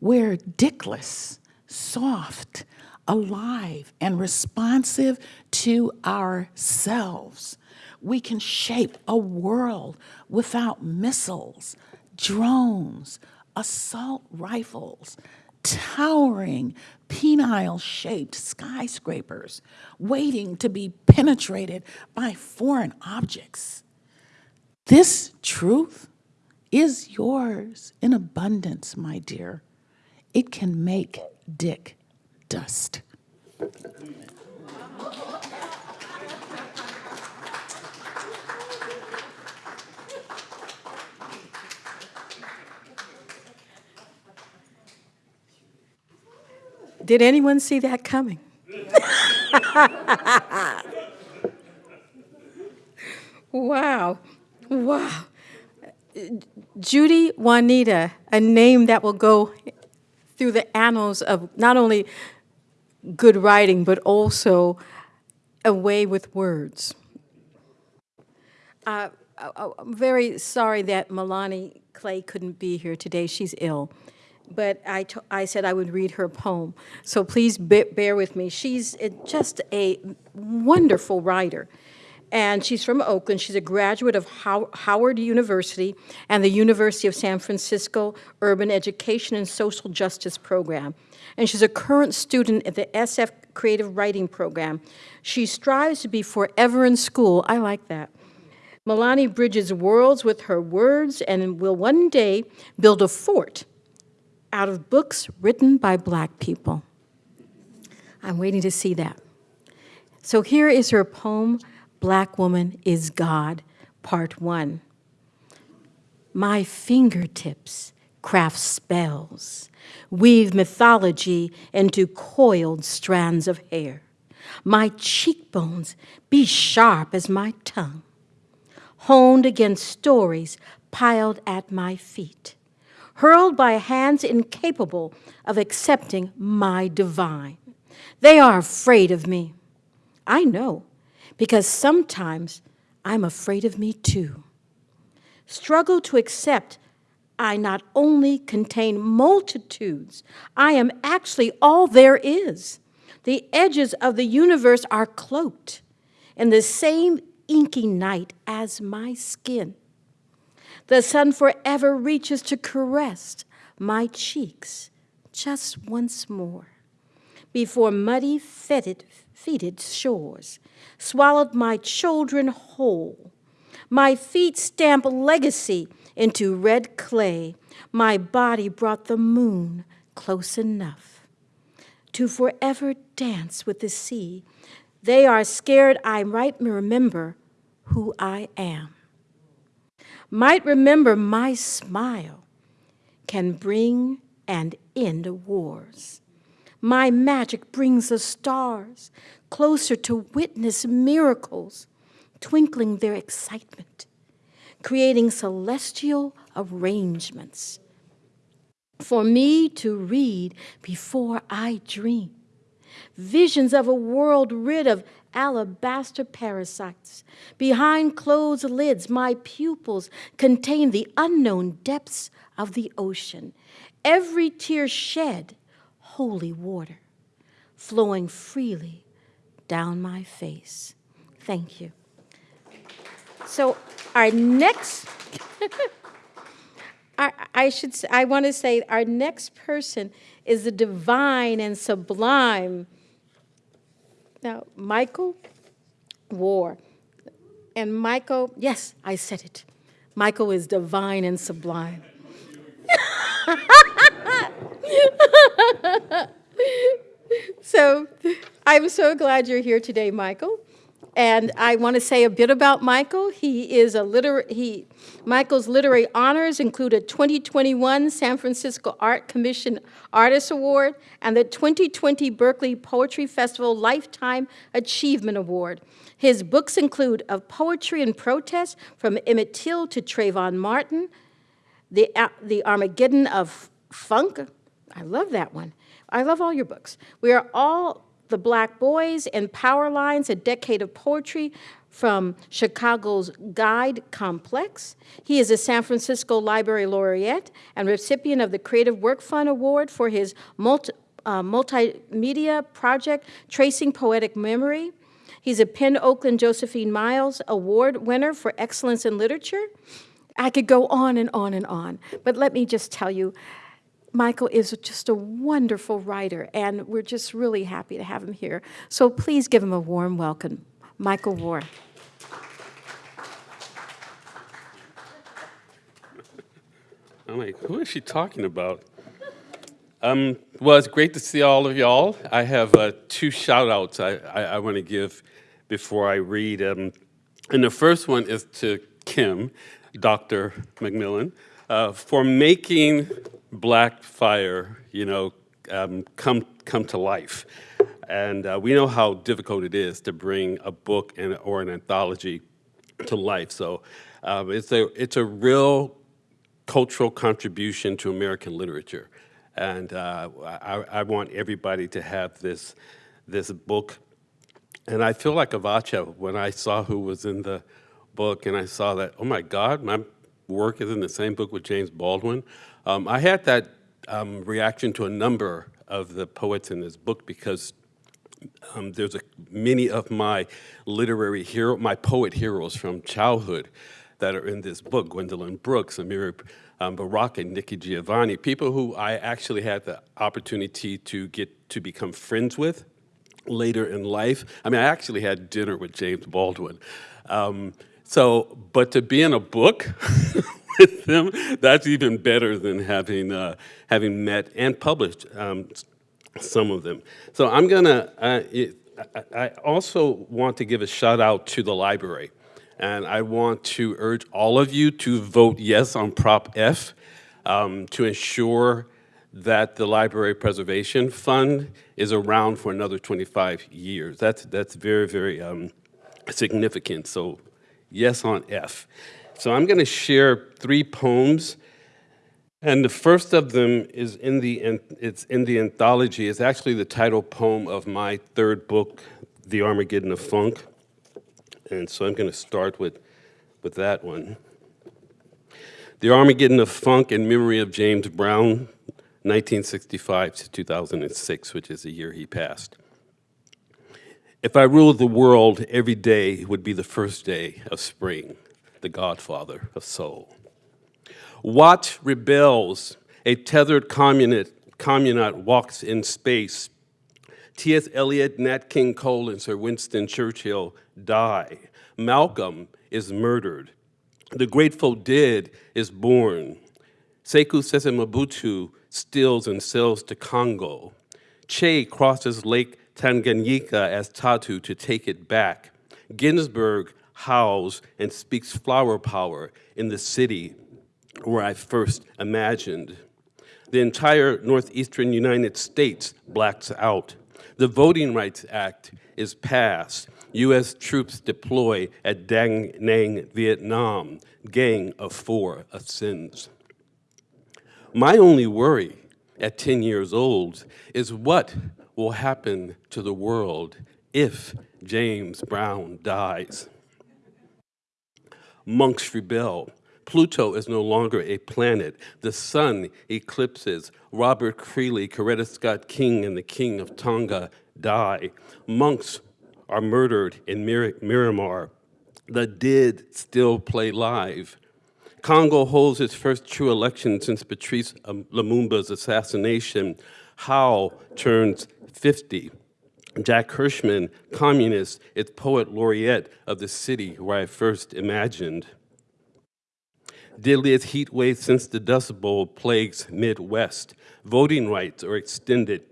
we're dickless, soft, alive, and responsive to ourselves. We can shape a world without missiles, drones, assault rifles, towering, penile shaped skyscrapers waiting to be penetrated by foreign objects. This truth is yours in abundance, my dear. It can make Dick dust. Did anyone see that coming? wow. Wow. Judy Juanita, a name that will go through the annals of not only good writing, but also a way with words. Uh, I- I'm very sorry that Milani Clay couldn't be here today. She's ill. But I, I said I would read her poem. So please be- bear with me. She's just a wonderful writer. And she's from Oakland. She's a graduate of How- Howard University and the University of San Francisco Urban Education and Social Justice Program. And she's a current student at the SF Creative Writing Program. She strives to be forever in school. I like that. Milani bridges worlds with her words and will one day build a fort out of books written by black people. I'm waiting to see that. So here is her poem, Black Woman is God, Part One. My fingertips craft spells, weave mythology into coiled strands of hair. My cheekbones be sharp as my tongue honed against stories piled at my feet, hurled by hands incapable of accepting my divine. They are afraid of me. I know, because sometimes I'm afraid of me too. Struggle to accept I not only contain multitudes, I am actually all there is. The edges of the universe are cloaked in the same inky night as my skin. The sun forever reaches to caress my cheeks just once more before muddy, fetid, fetid shores swallowed my children whole. My feet stamp legacy into red clay. My body brought the moon close enough to forever dance with the sea. They are scared I might remember who I am. Might remember my smile can bring and end wars. My magic brings the stars closer to witness miracles, twinkling their excitement, creating celestial arrangements for me to read before I dream. Visions of a world rid of alabaster parasites. Behind closed lids, my pupils contain the unknown depths of the ocean. Every tear shed, holy water, flowing freely down my face. Thank you. So, our next. I, I should I want to say our next person is the divine and sublime now Michael Warr. And Michael, yes, I said it. Michael is divine and sublime. so I'm so glad you're here today, Michael. And I want to say a bit about Michael. He is a liter- he Michael's literary honors include a 2021 San Francisco Art Commission Artist Award and the 2020 Berkeley Poetry Festival Lifetime Achievement Award. His books include Of Poetry and Protest from Emmett Till to Trayvon Martin, the, the Armageddon of Funk. I love that one. I love all your books. We are all the Black Boys and Power Lines, a decade of poetry from Chicago's Guild Complex. He is a San Francisco Library Laureate and recipient of the Creative Work Fund Award for his multi, uh, multimedia project, Tracing Poetic Memory. He's a PEN Oakland Josephine Miles Award winner for excellence in literature. I could go on and on and on, but let me just tell you, Michael is just a wonderful writer, and we're just really happy to have him here. So please give him a warm welcome. Michael Warr. I'm like, who is she talking about? Um, well, it's great to see all of y'all. I have uh, two shout outs I, I, I want to give before I read. Um, and the first one is to Kim, Dr. McMillan, uh, for making Black Fire, you know, um, come, come to life. And uh, we know how difficult it is to bring a book and, or an anthology to life. So um, it's, a, it's a real cultural contribution to American literature. And uh, I, I, want everybody to have this, this book. And I feel like Avotcja when I saw who was in the book and I saw that, oh my God, my work is in the same book with James Baldwin. Um, I had that um, reaction to a number of the poets in this book because um, there's a, many of my literary hero, my poet heroes from childhood that are in this book, Gwendolyn Brooks, Amiri um, Baraka, and Nikki Giovanni, people who I actually had the opportunity to get to become friends with later in life. I mean, I actually had dinner with James Baldwin. Um, so, but to be in a book with them, that's even better than having, uh, having met and published um, some of them. So I'm gonna, uh, I also want to give a shout out to the library. And I want to urge all of you to vote yes on Prop F um, to ensure that the Library Preservation Fund is around for another 25 years. That's, that's very, very um, significant. So yes on F. So I'm going to share three poems. And the first of them is in the, it's in the anthology. It's actually the title poem of my third book, The Armageddon of Funk. And so I'm going to start with, with that one. The Armageddon of Funk in memory of James Brown, 1965 to 2006, which is the year he passed. If I ruled the world, every day would be the first day of spring, the godfather of soul. Watt rebels, a tethered communist, cosmonaut walks in space. T.S. Eliot, Nat King Cole, and Sir Winston Churchill die. Malcolm is murdered. The Grateful Dead is born. Sekou Sese Mobutu steals and sells to Congo. Che crosses Lake Tanganyika as Tatu to take it back. Ginsberg howls and speaks flower power in the city where I first imagined. The entire northeastern United States blacks out. The Voting Rights Act is passed. U.S. troops deploy at Da Nang, Vietnam. Gang of four ascends. My only worry at 10 years old is what will happen to the world if James Brown dies. Monks rebel. Pluto is no longer a planet. The sun eclipses. Robert Creeley, Coretta Scott King, and the King of Tonga die. Monks are murdered in Mir Miramar. The dead still play live. Congo holds its first true election since Patrice Lumumba's assassination. Howl turns 50. Jack Hirschman, communist, is poet laureate of the city where I first imagined. Deadliest heat wave since the Dust Bowl plagues Midwest. Voting rights are extended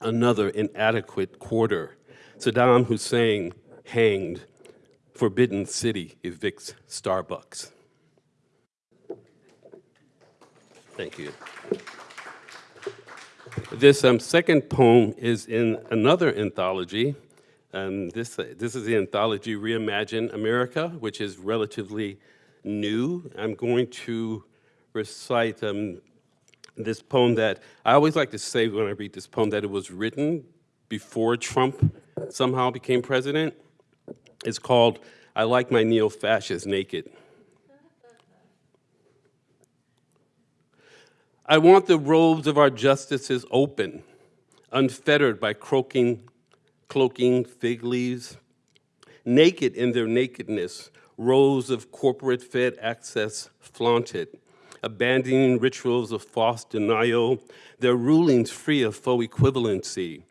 another inadequate quarter. Saddam Hussein hanged. Forbidden City evicts Starbucks. Thank you. This um, second poem is in another anthology. Um, this, uh, this is the anthology Reimagine America, which is relatively new. I'm going to recite um, this poem that I always like to say when I read this poem that it was written before Trump somehow became president. It's called I like my neo fascists naked. I want the robes of our justices open, unfettered by croaking, cloaking fig leaves, naked in their nakedness, rows of corporate fed access flaunted, abandoning rituals of false denial, their rulings free of faux equivalency,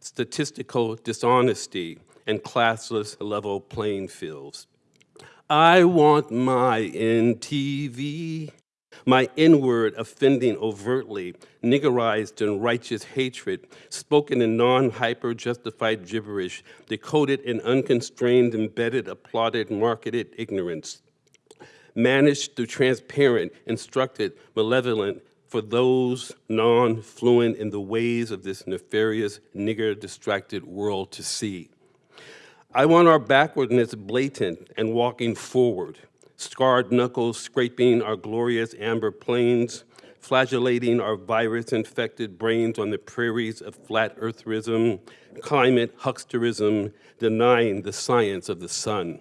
statistical dishonesty, and classless level playing fields. I want my MTV, my inward offending overtly, niggerized and righteous hatred, spoken in non-hyper justified gibberish, decoded in unconstrained, embedded, applauded, marketed ignorance, managed through transparent, instructed, malevolent, for those non-fluent in the ways of this nefarious, nigger-distracted world to see. I want our backwardness blatant and walking forward, scarred knuckles scraping our glorious amber plains, flagellating our virus-infected brains on the prairies of flat eartherism, climate hucksterism, denying the science of the sun.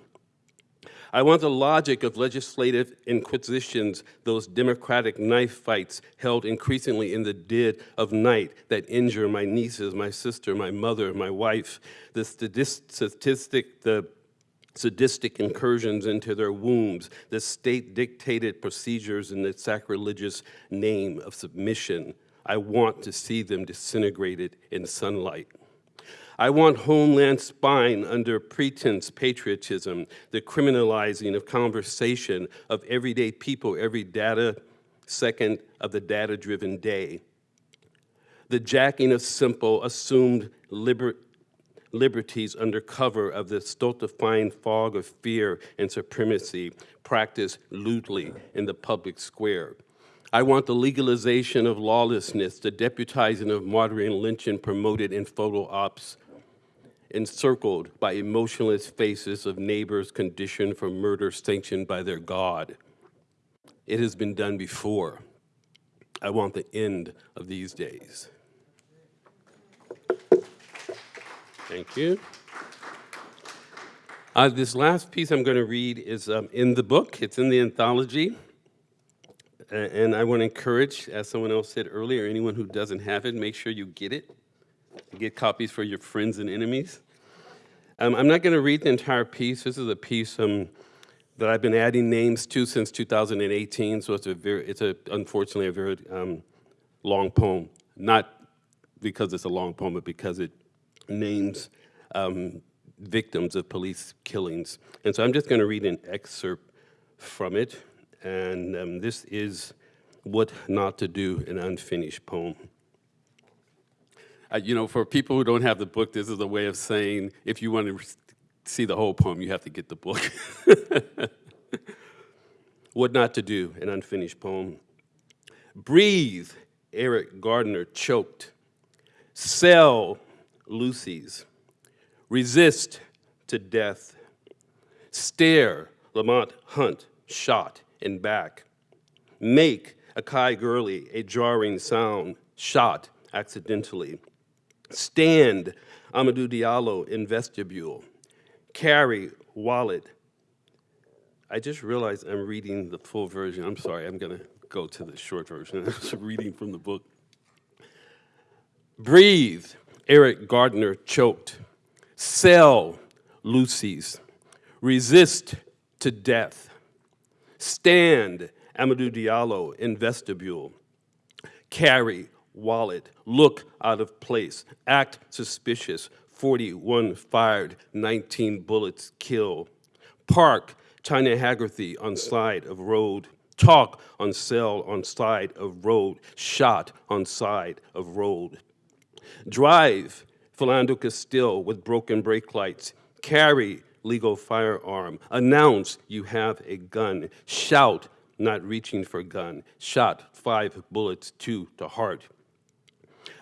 I want the logic of legislative inquisitions, those democratic knife fights held increasingly in the dead of night that injure my nieces, my sister, my mother, my wife, the statistic, the sadistic incursions into their wombs, the state-dictated procedures in the sacrilegious name of submission. I want to see them disintegrated in sunlight. I want homeland spine under pretense patriotism, the criminalizing of conversation of everyday people, every data second of the data-driven day. The jacking of simple, assumed liber liberties under cover of the stultifying fog of fear and supremacy practiced lewdly in the public square. I want the legalization of lawlessness, the deputizing of martyring lynching promoted in photo ops encircled by emotionless faces of neighbors conditioned for murder sanctioned by their God. It has been done before. I want the end of these days. Thank you. Uh, this last piece I'm going to read is um, in the book. It's in the anthology. and I want to encourage, as someone else said earlier, anyone who doesn't have it, make sure you get it. Get copies for your friends and enemies. Um, I'm not going to read the entire piece. This is a piece um, that I've been adding names to since 2018, so it's a very, it's a, unfortunately a very um, long poem. Not because it's a long poem, but because it names um, victims of police killings. And so I'm just going to read an excerpt from it, and um, this is What Not to Do, an unfinished poem. Uh, you know, for people who don't have the book, this is a way of saying if you want to see the whole poem, you have to get the book. what Not to Do, an unfinished poem. Breathe, Eric Garner choked. Sell, loosies. Resist to death. Stare, Lamont Hunt shot in back. Make, Akai Gurley, a jarring sound, shot accidentally. Stand, Amadou Diallo in vestibule. Carry, wallet. I just realized I'm reading the full version. I'm sorry, I'm gonna go to the short version. I was reading from the book. Breathe, Eric Garner choked. Sell, loosies. Resist to death. Stand, Amadou Diallo in vestibule. Carry, wallet, look out of place, act suspicious, 41 fired, 19 bullets kill. Park, China Haggerty on side of road. Talk on cell on side of road. Shot on side of road. Drive, Philando Castile with broken brake lights. Carry, legal firearm. Announce you have a gun. Shout, not reaching for gun. Shot, five bullets, two to heart.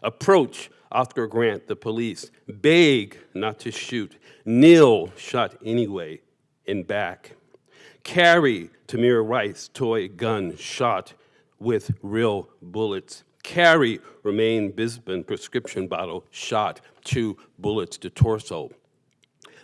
Approach Oscar Grant, the police. Beg not to shoot. Kneel, shot anyway, in back. Carry Tamir Rice, toy gun, shot with real bullets. Carry Rumain Brisbon prescription bottle, shot, two bullets to torso.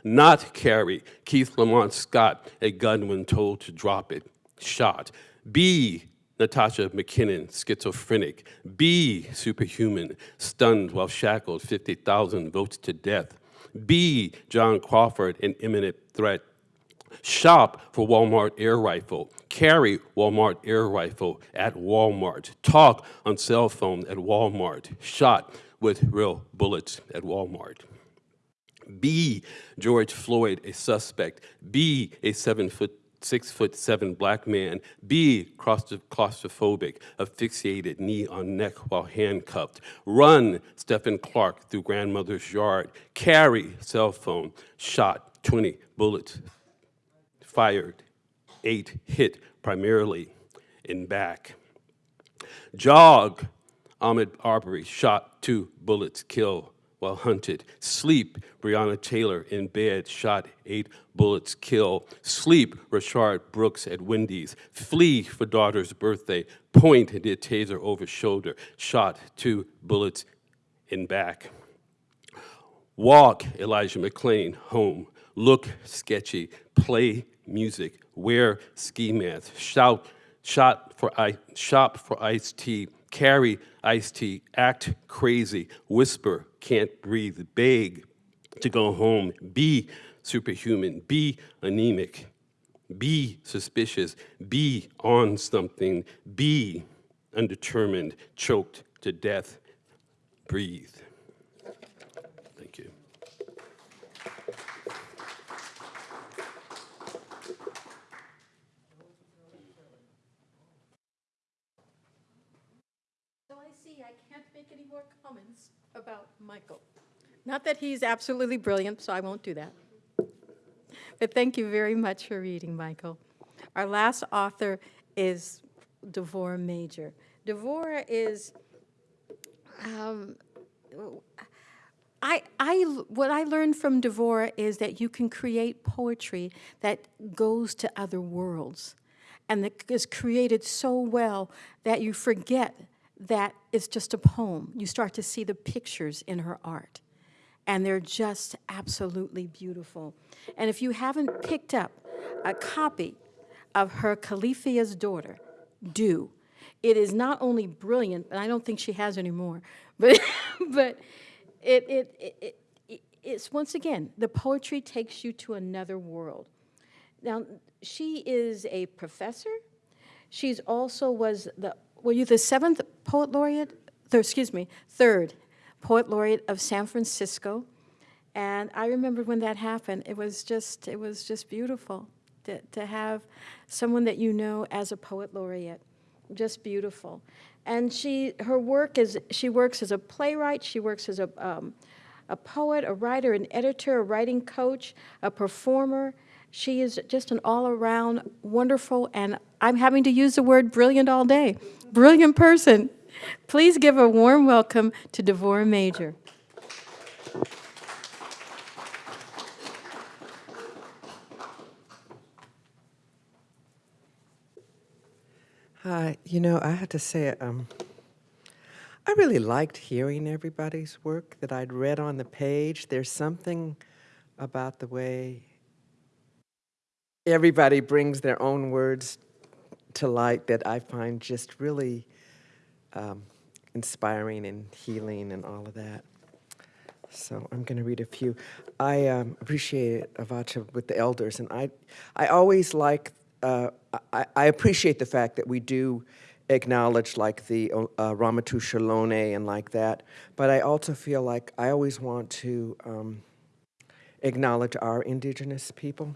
not carry. Keith Lamont Scott, a gun when told to drop it, shot. B, Natasha McKenna, schizophrenic. B, superhuman, stunned while shackled, 50,000 votes to death. B, John Crawford, an imminent threat. Shop for Walmart air rifle. Carry Walmart air rifle at Walmart. Talk on cell phone at Walmart. Shot with real bullets at Walmart. Be George Floyd, a suspect. Be a seven foot, six foot seven black man. B, claustro- claustrophobic, asphyxiated, knee on neck while handcuffed. Run, Stephon Clark, through grandmother's yard. Carry, cell phone, shot, 20 bullets fired, eight hit primarily in back. Jog, Ahmaud Arbery shot two bullets, kill while hunted. Sleep, Breonna Taylor in bed, shot eight bullets, kill. Sleep, Rayshard Brooks at Wendy's. Flee for daughter's birthday, point and did taser over shoulder, shot two bullets in back. Walk, Elijah McClain, home. Look sketchy. Play music. Wear ski mask. Shout, shot for I, shop for iced tea. Carry iced tea. Act crazy. Whisper, can't breathe. Beg to go home. Be superhuman. Be anemic. Be suspicious. Be on something. Be undetermined. Choked to death. Breathe. Thank you. So I see I can't make any more comments about Michael. Not that he's absolutely brilliant, so I won't do that. But thank you very much for reading, Michael. Our last author is Devorah Major. Devorah is, um, I, I, what I learned from Devorah is that you can create poetry that goes to other worlds and that is created so well that you forget that it's just a poem. You start to see the pictures in her art, and they're just absolutely beautiful. And if you haven't picked up a copy of her Califia's daughter, do. It is not only brilliant, and I don't think she has any more, but, but it, it, it, it, it's once again, the poetry takes you to another world. Now, she is a professor. She's also was the, were you the seventh poet laureate? Third, excuse me, third poet laureate of San Francisco. And I remember when that happened, it was just, it was just beautiful to, to have someone that you know as a poet laureate. Just beautiful. And she, her work is, she works as a playwright, she works as a, um, a poet, a writer, an editor, a writing coach, a performer. She is just an all around wonderful, and I'm having to use the word brilliant all day. Brilliant person. Please give a warm welcome to Devorah Major. Hi, you know, I had to say, um, I really liked hearing everybody's work that I'd read on the page. There's something about the way everybody brings their own words to light that I find just really um, inspiring and healing and all of that. So I'm going to read a few. I um, appreciate Avotcja with the elders, and I, I always like. Uh, I, I appreciate the fact that we do acknowledge like the uh, Ramaytush Ohlone and like that, but I also feel like I always want to um, acknowledge our indigenous people,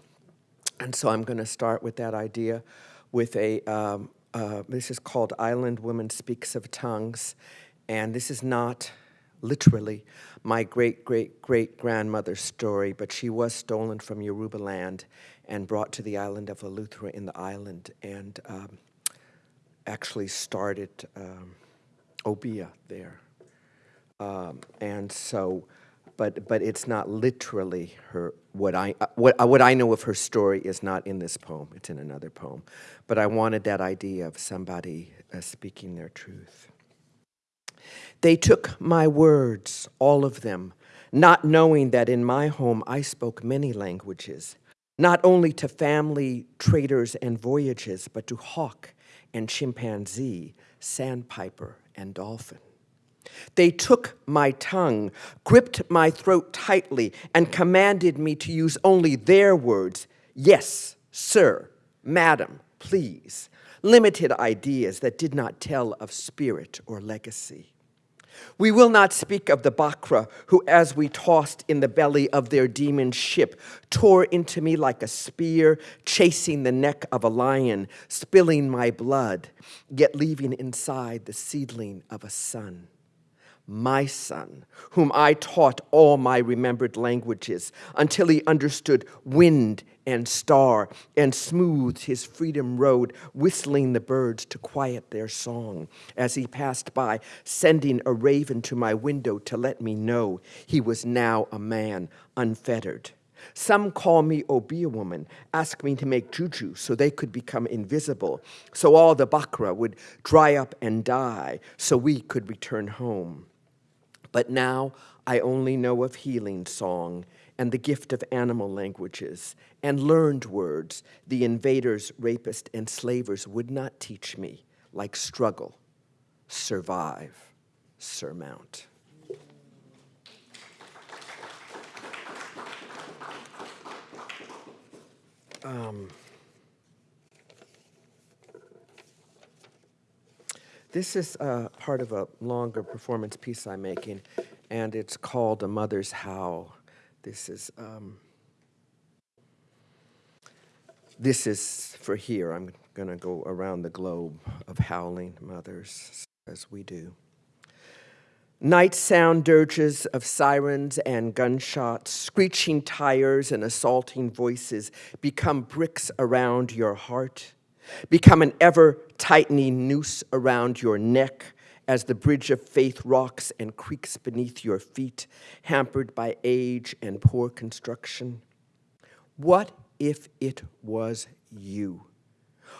and so I'm going to start with that idea, with a. Um, uh, this is called Island Woman Speaks of Tongues, and this is not literally my great great great grandmother's story, but she was stolen from Yoruba land and brought to the island of Eleuthera in the island and um, actually started um, Obeah there. Um, and so, but but it's not literally her. What I what what I know of her story is not in this poem. It's in another poem. But I wanted that idea of somebody uh, speaking their truth. They took my words, all of them, not knowing that in my home I spoke many languages, not only to family, traders, and voyages, but to hawk and chimpanzee, sandpiper, and dolphin. They took my tongue, gripped my throat tightly, and commanded me to use only their words. Yes, sir, madam, please, limited ideas that did not tell of spirit or legacy. We will not speak of the Bakra, who, as we tossed in the belly of their demon ship, tore into me like a spear, chasing the neck of a lion, spilling my blood, yet leaving inside the seedling of a son my son, whom I taught all my remembered languages until he understood wind and star and smoothed his freedom road, whistling the birds to quiet their song as he passed by, sending a raven to my window to let me know he was now a man unfettered. Some call me Obeah woman, ask me to make juju so they could become invisible, so all the bakra would dry up and die, so we could return home. But now I only know of healing song and the gift of animal languages and learned words the invaders, rapists, and slavers would not teach me, like struggle, survive, surmount. Um, This is uh, part of a longer performance piece I'm making, and it's called A Mother's Howl. This is, um, this is for here. I'm going to go around the globe of howling mothers as we do. Night sound dirges of sirens and gunshots, screeching tires and assaulting voices become bricks around your heart Become an ever tightening noose around your neck as the bridge of faith rocks and creaks beneath your feet, hampered by age and poor construction. What if it was you?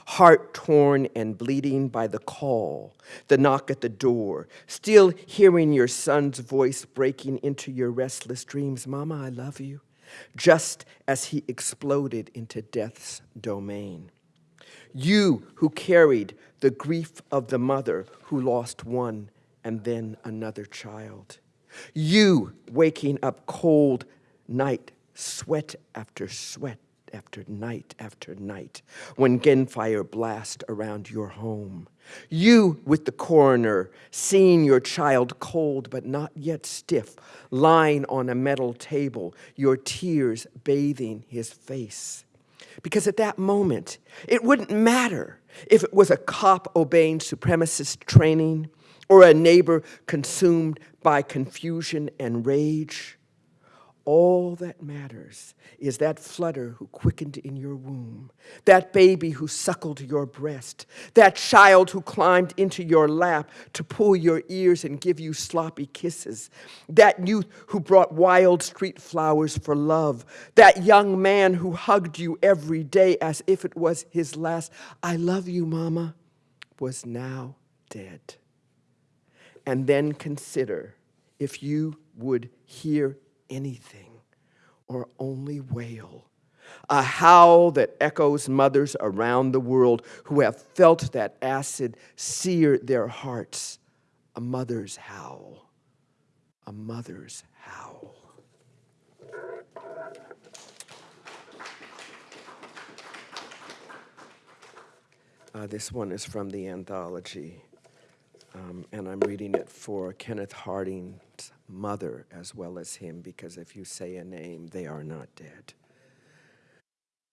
Heart torn and bleeding by the call, the knock at the door, still hearing your son's voice breaking into your restless dreams Mama, I love you, just as he exploded into death's domain. You who carried the grief of the mother who lost one and then another child. You waking up cold night, sweat after sweat after night after night, when gunfire blast around your home. You with the coroner, seeing your child cold but not yet stiff, lying on a metal table, your tears bathing his face. Because at that moment, it wouldn't matter if it was a cop obeying supremacist training or a neighbor consumed by confusion and rage. All that matters is that flutter who quickened in your womb, that baby who suckled your breast, that child who climbed into your lap to pull your ears and give you sloppy kisses, that youth who brought wild street flowers for love, that young man who hugged you every day as if it was his last, I love you, mama, was now dead. And then consider if you would hear anything or only wail. A howl that echoes mothers around the world who have felt that acid sear their hearts. A mother's howl. A mother's howl. Uh, this one is from the anthology, um, and I'm reading it for Kenneth Harding's mother as well as him, because if you say a name, they are not dead.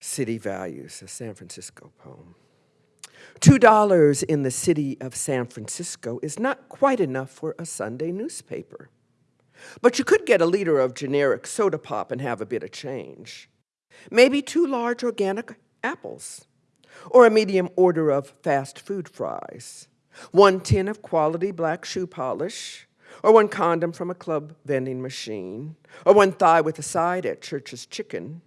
City Values, a San Francisco poem. Two dollars in the city of San Francisco is not quite enough for a Sunday newspaper. But you could get a liter of generic soda pop and have a bit of change. Maybe two large organic apples, or a medium order of fast food fries, one tin of quality black shoe polish, or one condom from a club vending machine, or one thigh with a side at Church's Chicken,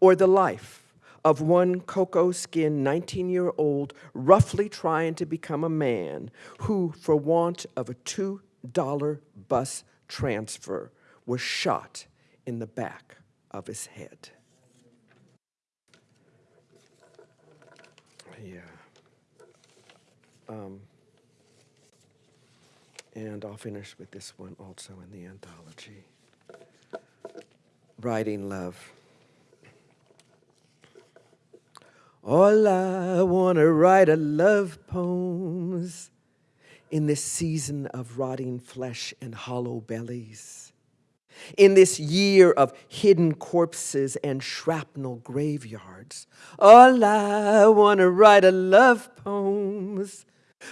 or the life of one cocoa skinned 19 year old roughly trying to become a man who, for want of a $2 bus transfer, was shot in the back of his head. Yeah. Um, and I'll finish with this one also in the anthology. Writing Love. All I want to write are love poems in this season of rotting flesh and hollow bellies. In this year of hidden corpses and shrapnel graveyards, all I want to write are love poems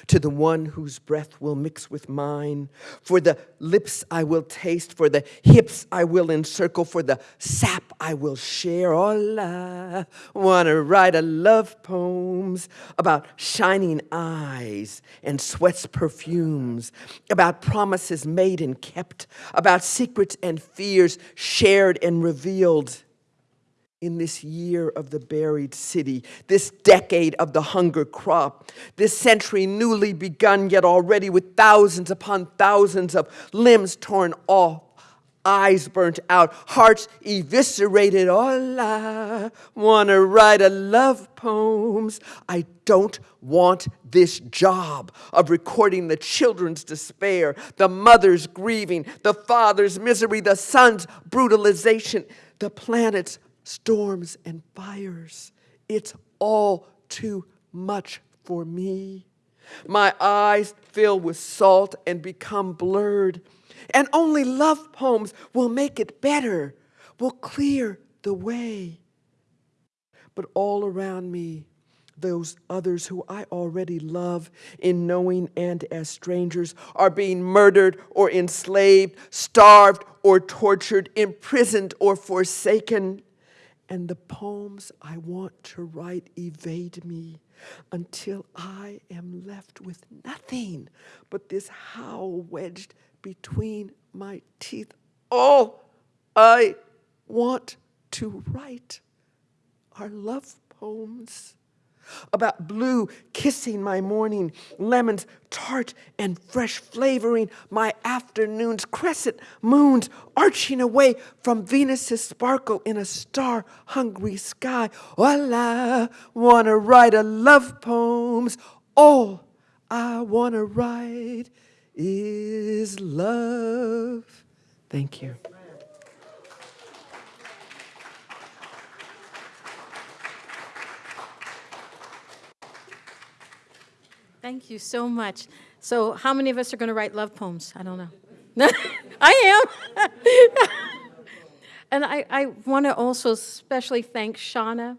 to the one whose breath will mix with mine, for the lips I will taste, for the hips I will encircle, for the sap I will share. All I want to write a love poems about shining eyes and sweat's perfumes, about promises made and kept, about secrets and fears shared and revealed in this year of the buried city, this decade of the hunger crop, this century newly begun, yet already with thousands upon thousands of limbs torn off, eyes burnt out, hearts eviscerated. All I want to write a love poems. I don't want this job of recording the children's despair, the mother's grieving, the father's misery, the son's brutalization, the planet's storms and fires. It's all too much for me. My eyes fill with salt and become blurred, and only love poems will make it better, will clear the way. But all around me, those others who I already love in knowing and as strangers are being murdered or enslaved, starved or tortured, imprisoned or forsaken and the poems I want to write evade me until I am left with nothing but this howl wedged between my teeth. All I want to write are love poems about blue kissing my morning, lemons tart and fresh flavoring my afternoons, crescent moons arching away from Venus's sparkle in a star-hungry sky. All I wanna write are love poems. All I wanna write is love. Thank you. Thank you so much. So how many of us are going to write love poems? I don't know. I am. and I, I want to also especially thank Shauna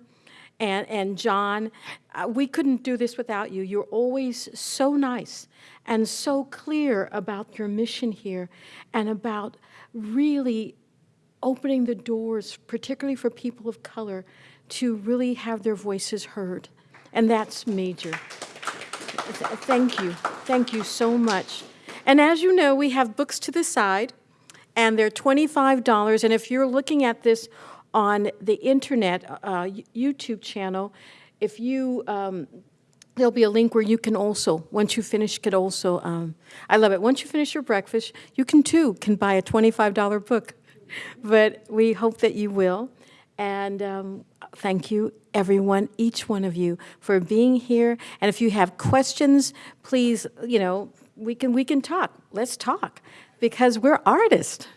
and, and John. Uh, we couldn't do this without you. You're always so nice and so clear about your mission here and about really opening the doors, particularly for people of color, to really have their voices heard. And that's major. Thank you. Thank you so much. And as you know, we have books to the side, and they're $25. And if you're looking at this on the internet, uh, YouTube channel, if you, um, there'll be a link where you can also, once you finish, could also, um, I love it. Once you finish your breakfast, you can too, can buy a $25 book. But we hope that you will. And um, thank you, everyone, each one of you, for being here. And if you have questions, please, you know, we can, we can talk. Let's talk because we're artists.